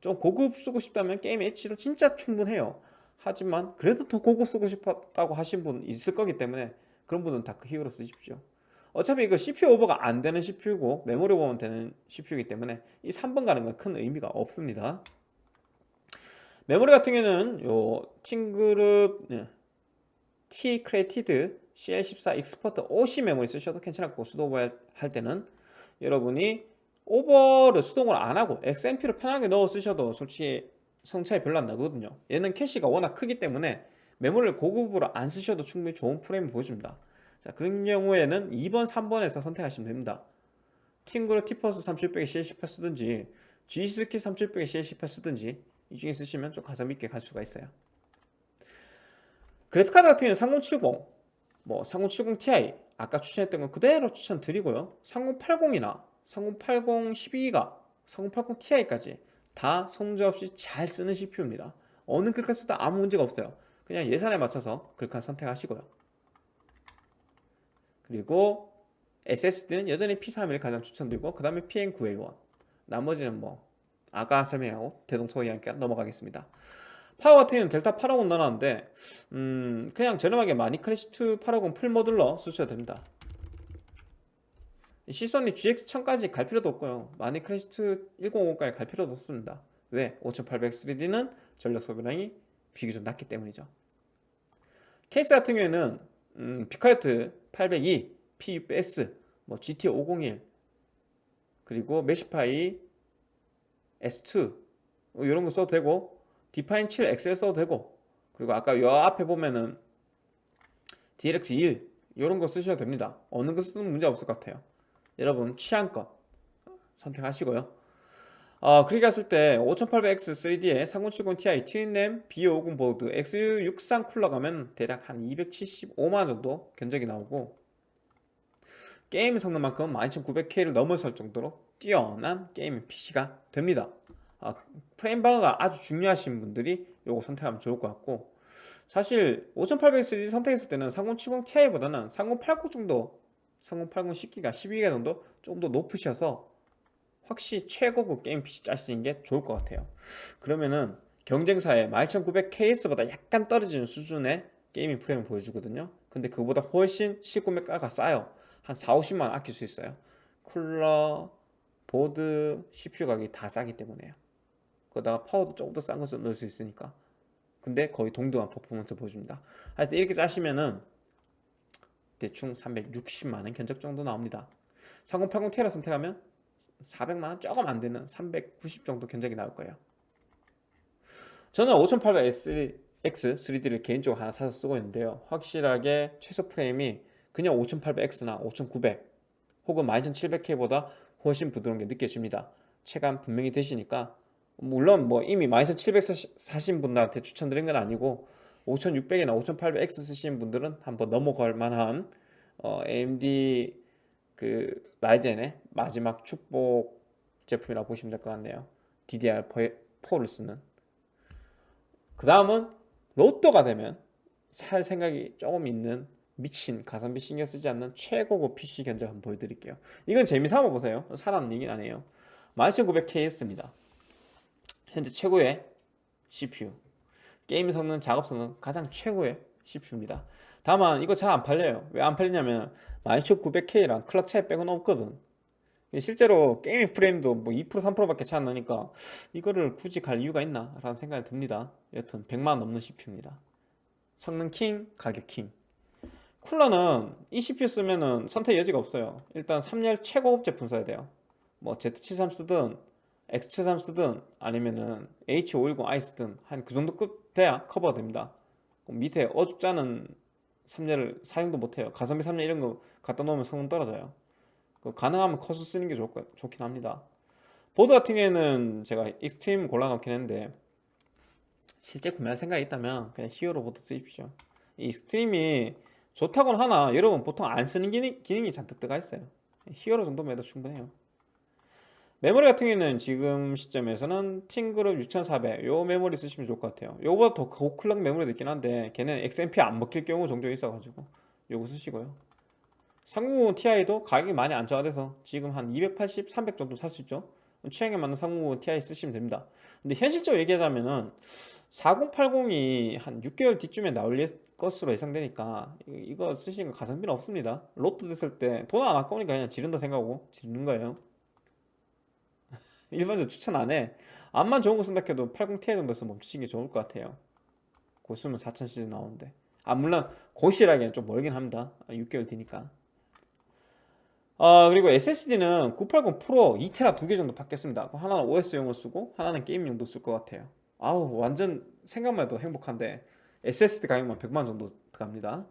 좀 고급 쓰고 싶다면 게임 H로 진짜 충분해요. 하지만 그래도 더 고급 쓰고 싶었다고 하신 분 있을 거기 때문에 그런 분은 Dark Hero 쓰십시오 어차피 이거 CPU 오버가 안 되는 CPU고 메모리 오버만 되는 CPU이기 때문에 이 3번 가는 건 큰 의미가 없습니다 메모리 같은 경우는 요 TeamGroup 네. T-Create CL14 Expert OC 메모리 쓰셔도 괜찮았고 수동 오버 할 때는 여러분이 오버를 수동을 안 하고 XMP로 편하게 넣어 쓰셔도 솔직히 성능 차이 별로 안 나거든요 얘는 캐시가 워낙 크기 때문에 메모리를 고급으로 안 쓰셔도 충분히 좋은 프레임을 보여줍니다 자 그런 경우에는 2번 3번에서 선택하시면 됩니다. TeamGroup T-Force 3600에 CL18 쓰든지 G.Skill 3600에 CL18 쓰든지 이 중에 쓰시면 좀 가성비 있게 갈 수가 있어요. 그래픽카드 같은 경우는 3070, 뭐 3070 Ti 아까 추천했던 건 그대로 추천드리고요. 3080이나 3080 12기가 3080 Ti까지 다 성질 없이 잘 쓰는 CPU입니다. 어느 글카 쓰다 아무 문제가 없어요. 그냥 예산에 맞춰서 글카 선택하시고요 그리고 SSD는 여전히 P31을 가장 추천드리고 그 다음에 PN9A1 나머지는 뭐 아까 설명하고 대동소이하니까 넘어가겠습니다. 파워 같은 경우는 델타 850 넣어놨는데 음 그냥 저렴하게 마니크래시2 850 풀모듈러 쓰셔도 됩니다. 시선이 GX1000까지 갈 필요도 없고요. 마니크래시2 1050까지 갈 필요도 없습니다. 왜? 5800 3D는 전력 소비량이 비교적 낮기 때문이죠. 케이스 같은 경우에는 음, 피카이트 802, PUS, 뭐 GT 501 그리고 메시파이 S2 뭐 이런 거 써도 되고 디파인 7 XL 써도 되고 그리고 아까 요 앞에 보면은 DLX 1 이런 거 쓰셔도 됩니다. 어느 거 쓰든 문제 없을 것 같아요. 여러분 취향껏 선택하시고요 어, 그렇게 갔을 때 5800X 3D에 3070 Ti 트윈램 B50 보드 X63 쿨러 가면 대략 한 275만원 정도 견적이 나오고 게임 성능만큼 12900K를 넘어설 정도로 뛰어난 게임 PC가 됩니다. 아, 프레임 방어가 아주 중요하신 분들이 요거 선택하면 좋을 것 같고 사실 5800 3D 선택했을 때는 3070 Ti보다는 3080 정도 3080 10기가 12기가 정도 좀더 높으셔서 확실히 최고급 게임 PC 짜시는 게 좋을 것 같아요. 그러면은 경쟁사의 12900KS보다 약간 떨어지는 수준의 gaming 프레임을 보여주거든요. 근데 그보다 훨씬 실구매가가 싸요. 한 4, 50만원 아낄 수 있어요. 쿨러, 보드, CPU 가격이 다 싸기 때문에요. 거기다가 파워도 조금 더 싼 것을 넣을 수 있으니까. 근데 거의 동등한 퍼포먼스 보여줍니다. 하여튼 이렇게 짜시면은 대충 360만원 견적 정도 나옵니다. 3080 Ti 선택하면 400만원? 조금 안되는 390 정도 견적이 나올 거예요. 저는 5800X 3D를 개인적으로 하나 사서 쓰고 있는데요. 확실하게 최소 프레임이 그냥 5800X나 5900 혹은 12700K보다 훨씬 부드러운 게 느껴집니다. 체감 분명히 되시니까. 물론 뭐 이미 12700 사신 분들한테 추천드린 건 아니고 5600이나 5800X 쓰시는 분들은 한번 넘어갈 만한 어, AMD 그 라이젠의 마지막 축복 제품이라고 보시면 될 것 같네요. DDR4를 쓰는. 그 다음은 로또가 되면 살 생각이 조금 있는 미친 가성비 신경 쓰지 않는 최고급 PC 견적 한번 보여드릴게요. 이건 재미삼아 보세요. 사람 얘기는 아니에요 12900KS입니다. 현재 최고의 CPU 게임 성능, 작업 성능 가장 최고의 CPU입니다 다만 이거 잘 안 팔려요. 왜 안 팔리냐면 12900K랑 clock 차이 빼고는 없거든. 실제로 게임 프레임도 뭐 2% 3%밖에 차이 안 나니까 이거를 굳이 갈 이유가 있나? 라는 생각이 듭니다. 여튼 100만원 넘는 CPU입니다. 성능 king, 가격 king. 쿨러는 이 CPU 쓰면은 선택 여지가 없어요. 일단 3열 최고급 제품 써야 돼요. 뭐 Z73 쓰든 X73 쓰든 아니면은 H510i 쓰든 한 그 정도 급 돼야 커버가 됩니다. 밑에 어줍잖은 3열 사용도 못해요. 가성비 3열 이런 거 갖다 놓으면 성능 떨어져요. 그 가능하면 커세어 쓰는 게 좋, 좋긴 합니다. 보드 같은 경우에는 제가 익스트림 골라놓긴 했는데 실제 구매할 생각이 있다면 그냥 히어로 보드 쓰십시오. 이 익스트림이 좋다고는 하나 여러분 보통 안 쓰는 기능, 기능이 잔뜩 들어가 있어요. 히어로 정도면 해도 충분해요 메모리 같은 경우에는 지금 시점에서는 팀그룹 6400 요 메모리 쓰시면 좋을 것 같아요. 요거보다 더 고클럭 메모리도 있긴 한데 걔는 XMP 안 먹힐 경우 종종 있어가지고 요거 쓰시고요. 3090 Ti도 가격이 많이 안정화돼서 지금 한 280, 300 정도 살 수 있죠. 취향에 맞는 3090 Ti 쓰시면 됩니다. 근데 현실적으로 얘기하자면은 4080이 한 6개월 뒤쯤에 나올 것으로 예상되니까 이거 쓰시는 거 가성비는 없습니다. 로또 됐을 때 돈 안 아까우니까 그냥 지른다 생각하고 지르는 거예요 일반적으로 추천 안해. 암만 좋은 거 쓴다 해도 80ti 정도에서 멈추시는 게 좋을 것 같아요. 곧 있으면 4000 시즌 나오는데. 아 물론 곧이라기엔 좀 멀긴 합니다. 6개월 뒤니까. 아 그리고 SSD는 980 프로 2테라 두 개 정도 박겠습니다. 하나는 OS용으로 쓰고 하나는 게임용으로 쓸 것 같아요. 아우 완전 생각만 해도 행복한데 SSD 가격만 100만 정도 들어갑니다.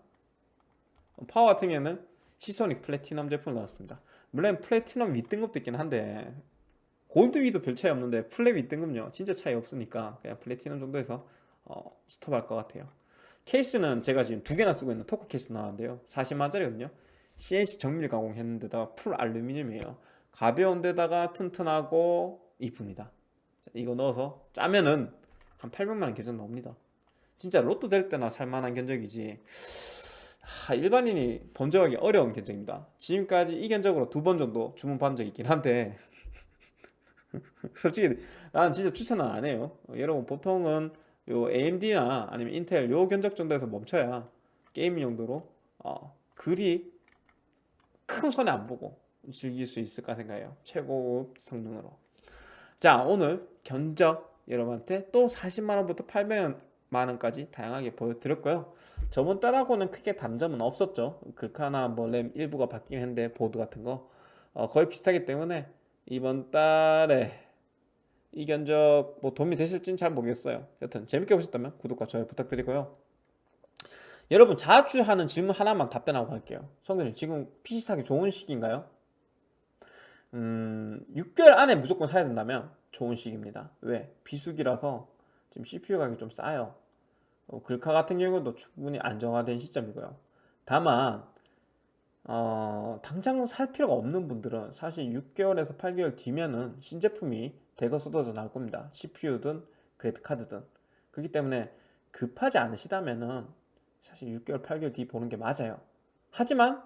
파워 같은 경우에는 시소닉 플래티넘 제품을 넣었습니다. 물론 플래티넘 윗등급도 있긴 한데 골드 위도 별 차이 없는데 플랫 윗등급은요. 진짜 차이 없으니까 그냥 플래티넘 정도에서 어, 스톱할 것 같아요. 케이스는 제가 지금 두 개나 쓰고 있는 토크 케이스 넣었는데요. 40만원짜리거든요. CNC 정밀 가공했는데다가 full 알루미늄이에요. 가벼운 데다가 튼튼하고 이쁩니다. 이거 넣어서 짜면은 한 800만원 견적 나옵니다. 진짜 로또 될 때나 살만한 견적이지. 하, 일반인이 범접하기 어려운 견적입니다. 지금까지 이 견적으로 두 번 정도 주문 받은 적 있긴 한데 솔직히 나는 진짜 추천은 안 해요. 여러분 보통은 요 AMD나 아니면 인텔 요 견적 정도에서 멈춰야 게임 용도로 어, 그리 큰 손해 안 보고 즐길 수 있을까 생각해요. 최고급 성능으로. 자 오늘 견적 여러분한테 또 40만원부터 800만원까지 다양하게 보여드렸고요. 저번 달하고는 크게 단점은 없었죠. 글카나 뭐 램 일부가 바뀌긴 했는데 보드 같은 거 어, 거의 비슷하기 때문에 이번 달에 이 견적 뭐 도움이 되실지는 잘 모르겠어요. 여튼 재밌게 보셨다면 구독과 좋아요 부탁드리고요. 여러분 자주 하는 질문 하나만 답변하고 갈게요. 성근님 지금 PC 사기 좋은 시기인가요? 음 6개월 안에 무조건 사야 된다면 좋은 시기입니다. 왜? 비수기라서 지금 CPU 가격이 좀 싸요. 어, 글카 같은 경우도 충분히 안정화된 시점이고요. 다만 어, 당장 살 필요가 없는 분들은 사실 6개월에서 8개월 뒤면은 신제품이 대거 쏟아져 나올 겁니다. CPU든 그래픽카드든. 그렇기 때문에 급하지 않으시다면은 사실 6개월 8개월 뒤 보는 게 맞아요. 하지만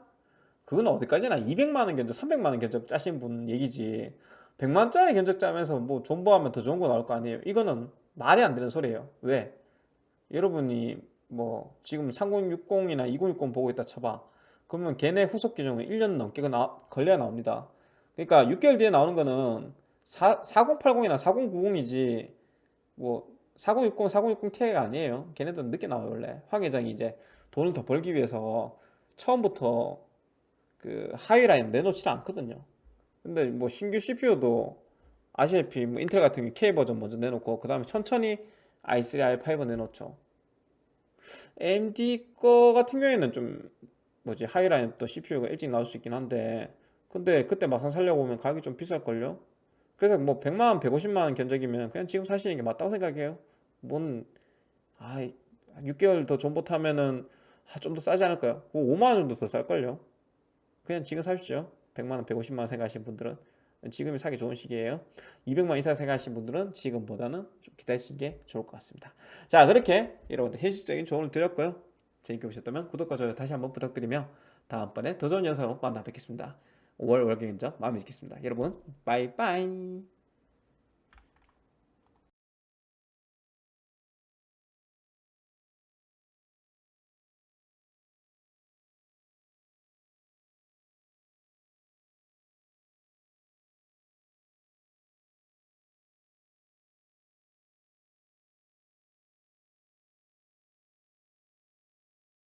그건 어디까지나 200만원 견적 300만원 견적 짜신 분 얘기지. 100만원짜리 견적 짜면서 뭐 존버하면 더 좋은 거 나올 거 아니에요? 이거는 말이 안 되는 소리예요. 왜? 여러분이 뭐 지금 3060이나 2060 보고 있다 쳐봐 그러면 걔네 후속 기종은 1년 넘게 나, 걸려야 나옵니다. 그러니까 6개월 뒤에 나오는 거는 4, 4080이나 4090이지 뭐 4060, 4060 Ti가 아니에요. 걔네들은 늦게 나와요 원래. 황 회장이 이제 돈을 더 벌기 위해서 처음부터 그 하이라인 내놓지를 않거든요. 근데 뭐 신규 CPU도 아시다시피 뭐 인텔 같은 경우 K 버전 먼저 내놓고 그 다음에 천천히 i3, i5 내놓죠. AMD 거 같은 경우에는 좀 뭐지 하이라인 또 CPU가 일찍 나올 수 있긴 한데 근데 그때 막상 살려고 하면 가격이 좀 비쌀걸요? 그래서 뭐 100만원 150만원 견적이면 그냥 지금 사시는 게 맞다고 생각해요. 뭔 아, 6개월 더 존버 타면은 아, 좀 더 싸지 않을까요? 5만원 정도 더 쌀걸요? 그냥 지금 사십시오. 100만원 150만원 생각하시는 분들은 지금이 사기 좋은 시기예요. 200만 이상 생각하시는 분들은 지금보다는 좀 기다리시는 게 좋을 것 같습니다. 자 그렇게 여러분들 현실적인 조언을 드렸고요 재밌게 보셨다면 구독과 좋아요 다시 한번 부탁드리며 다음번에 더 좋은 영상으로 만나 뵙겠습니다. 5월 월경인점 마음에 드겠습니다. 여러분 빠이빠이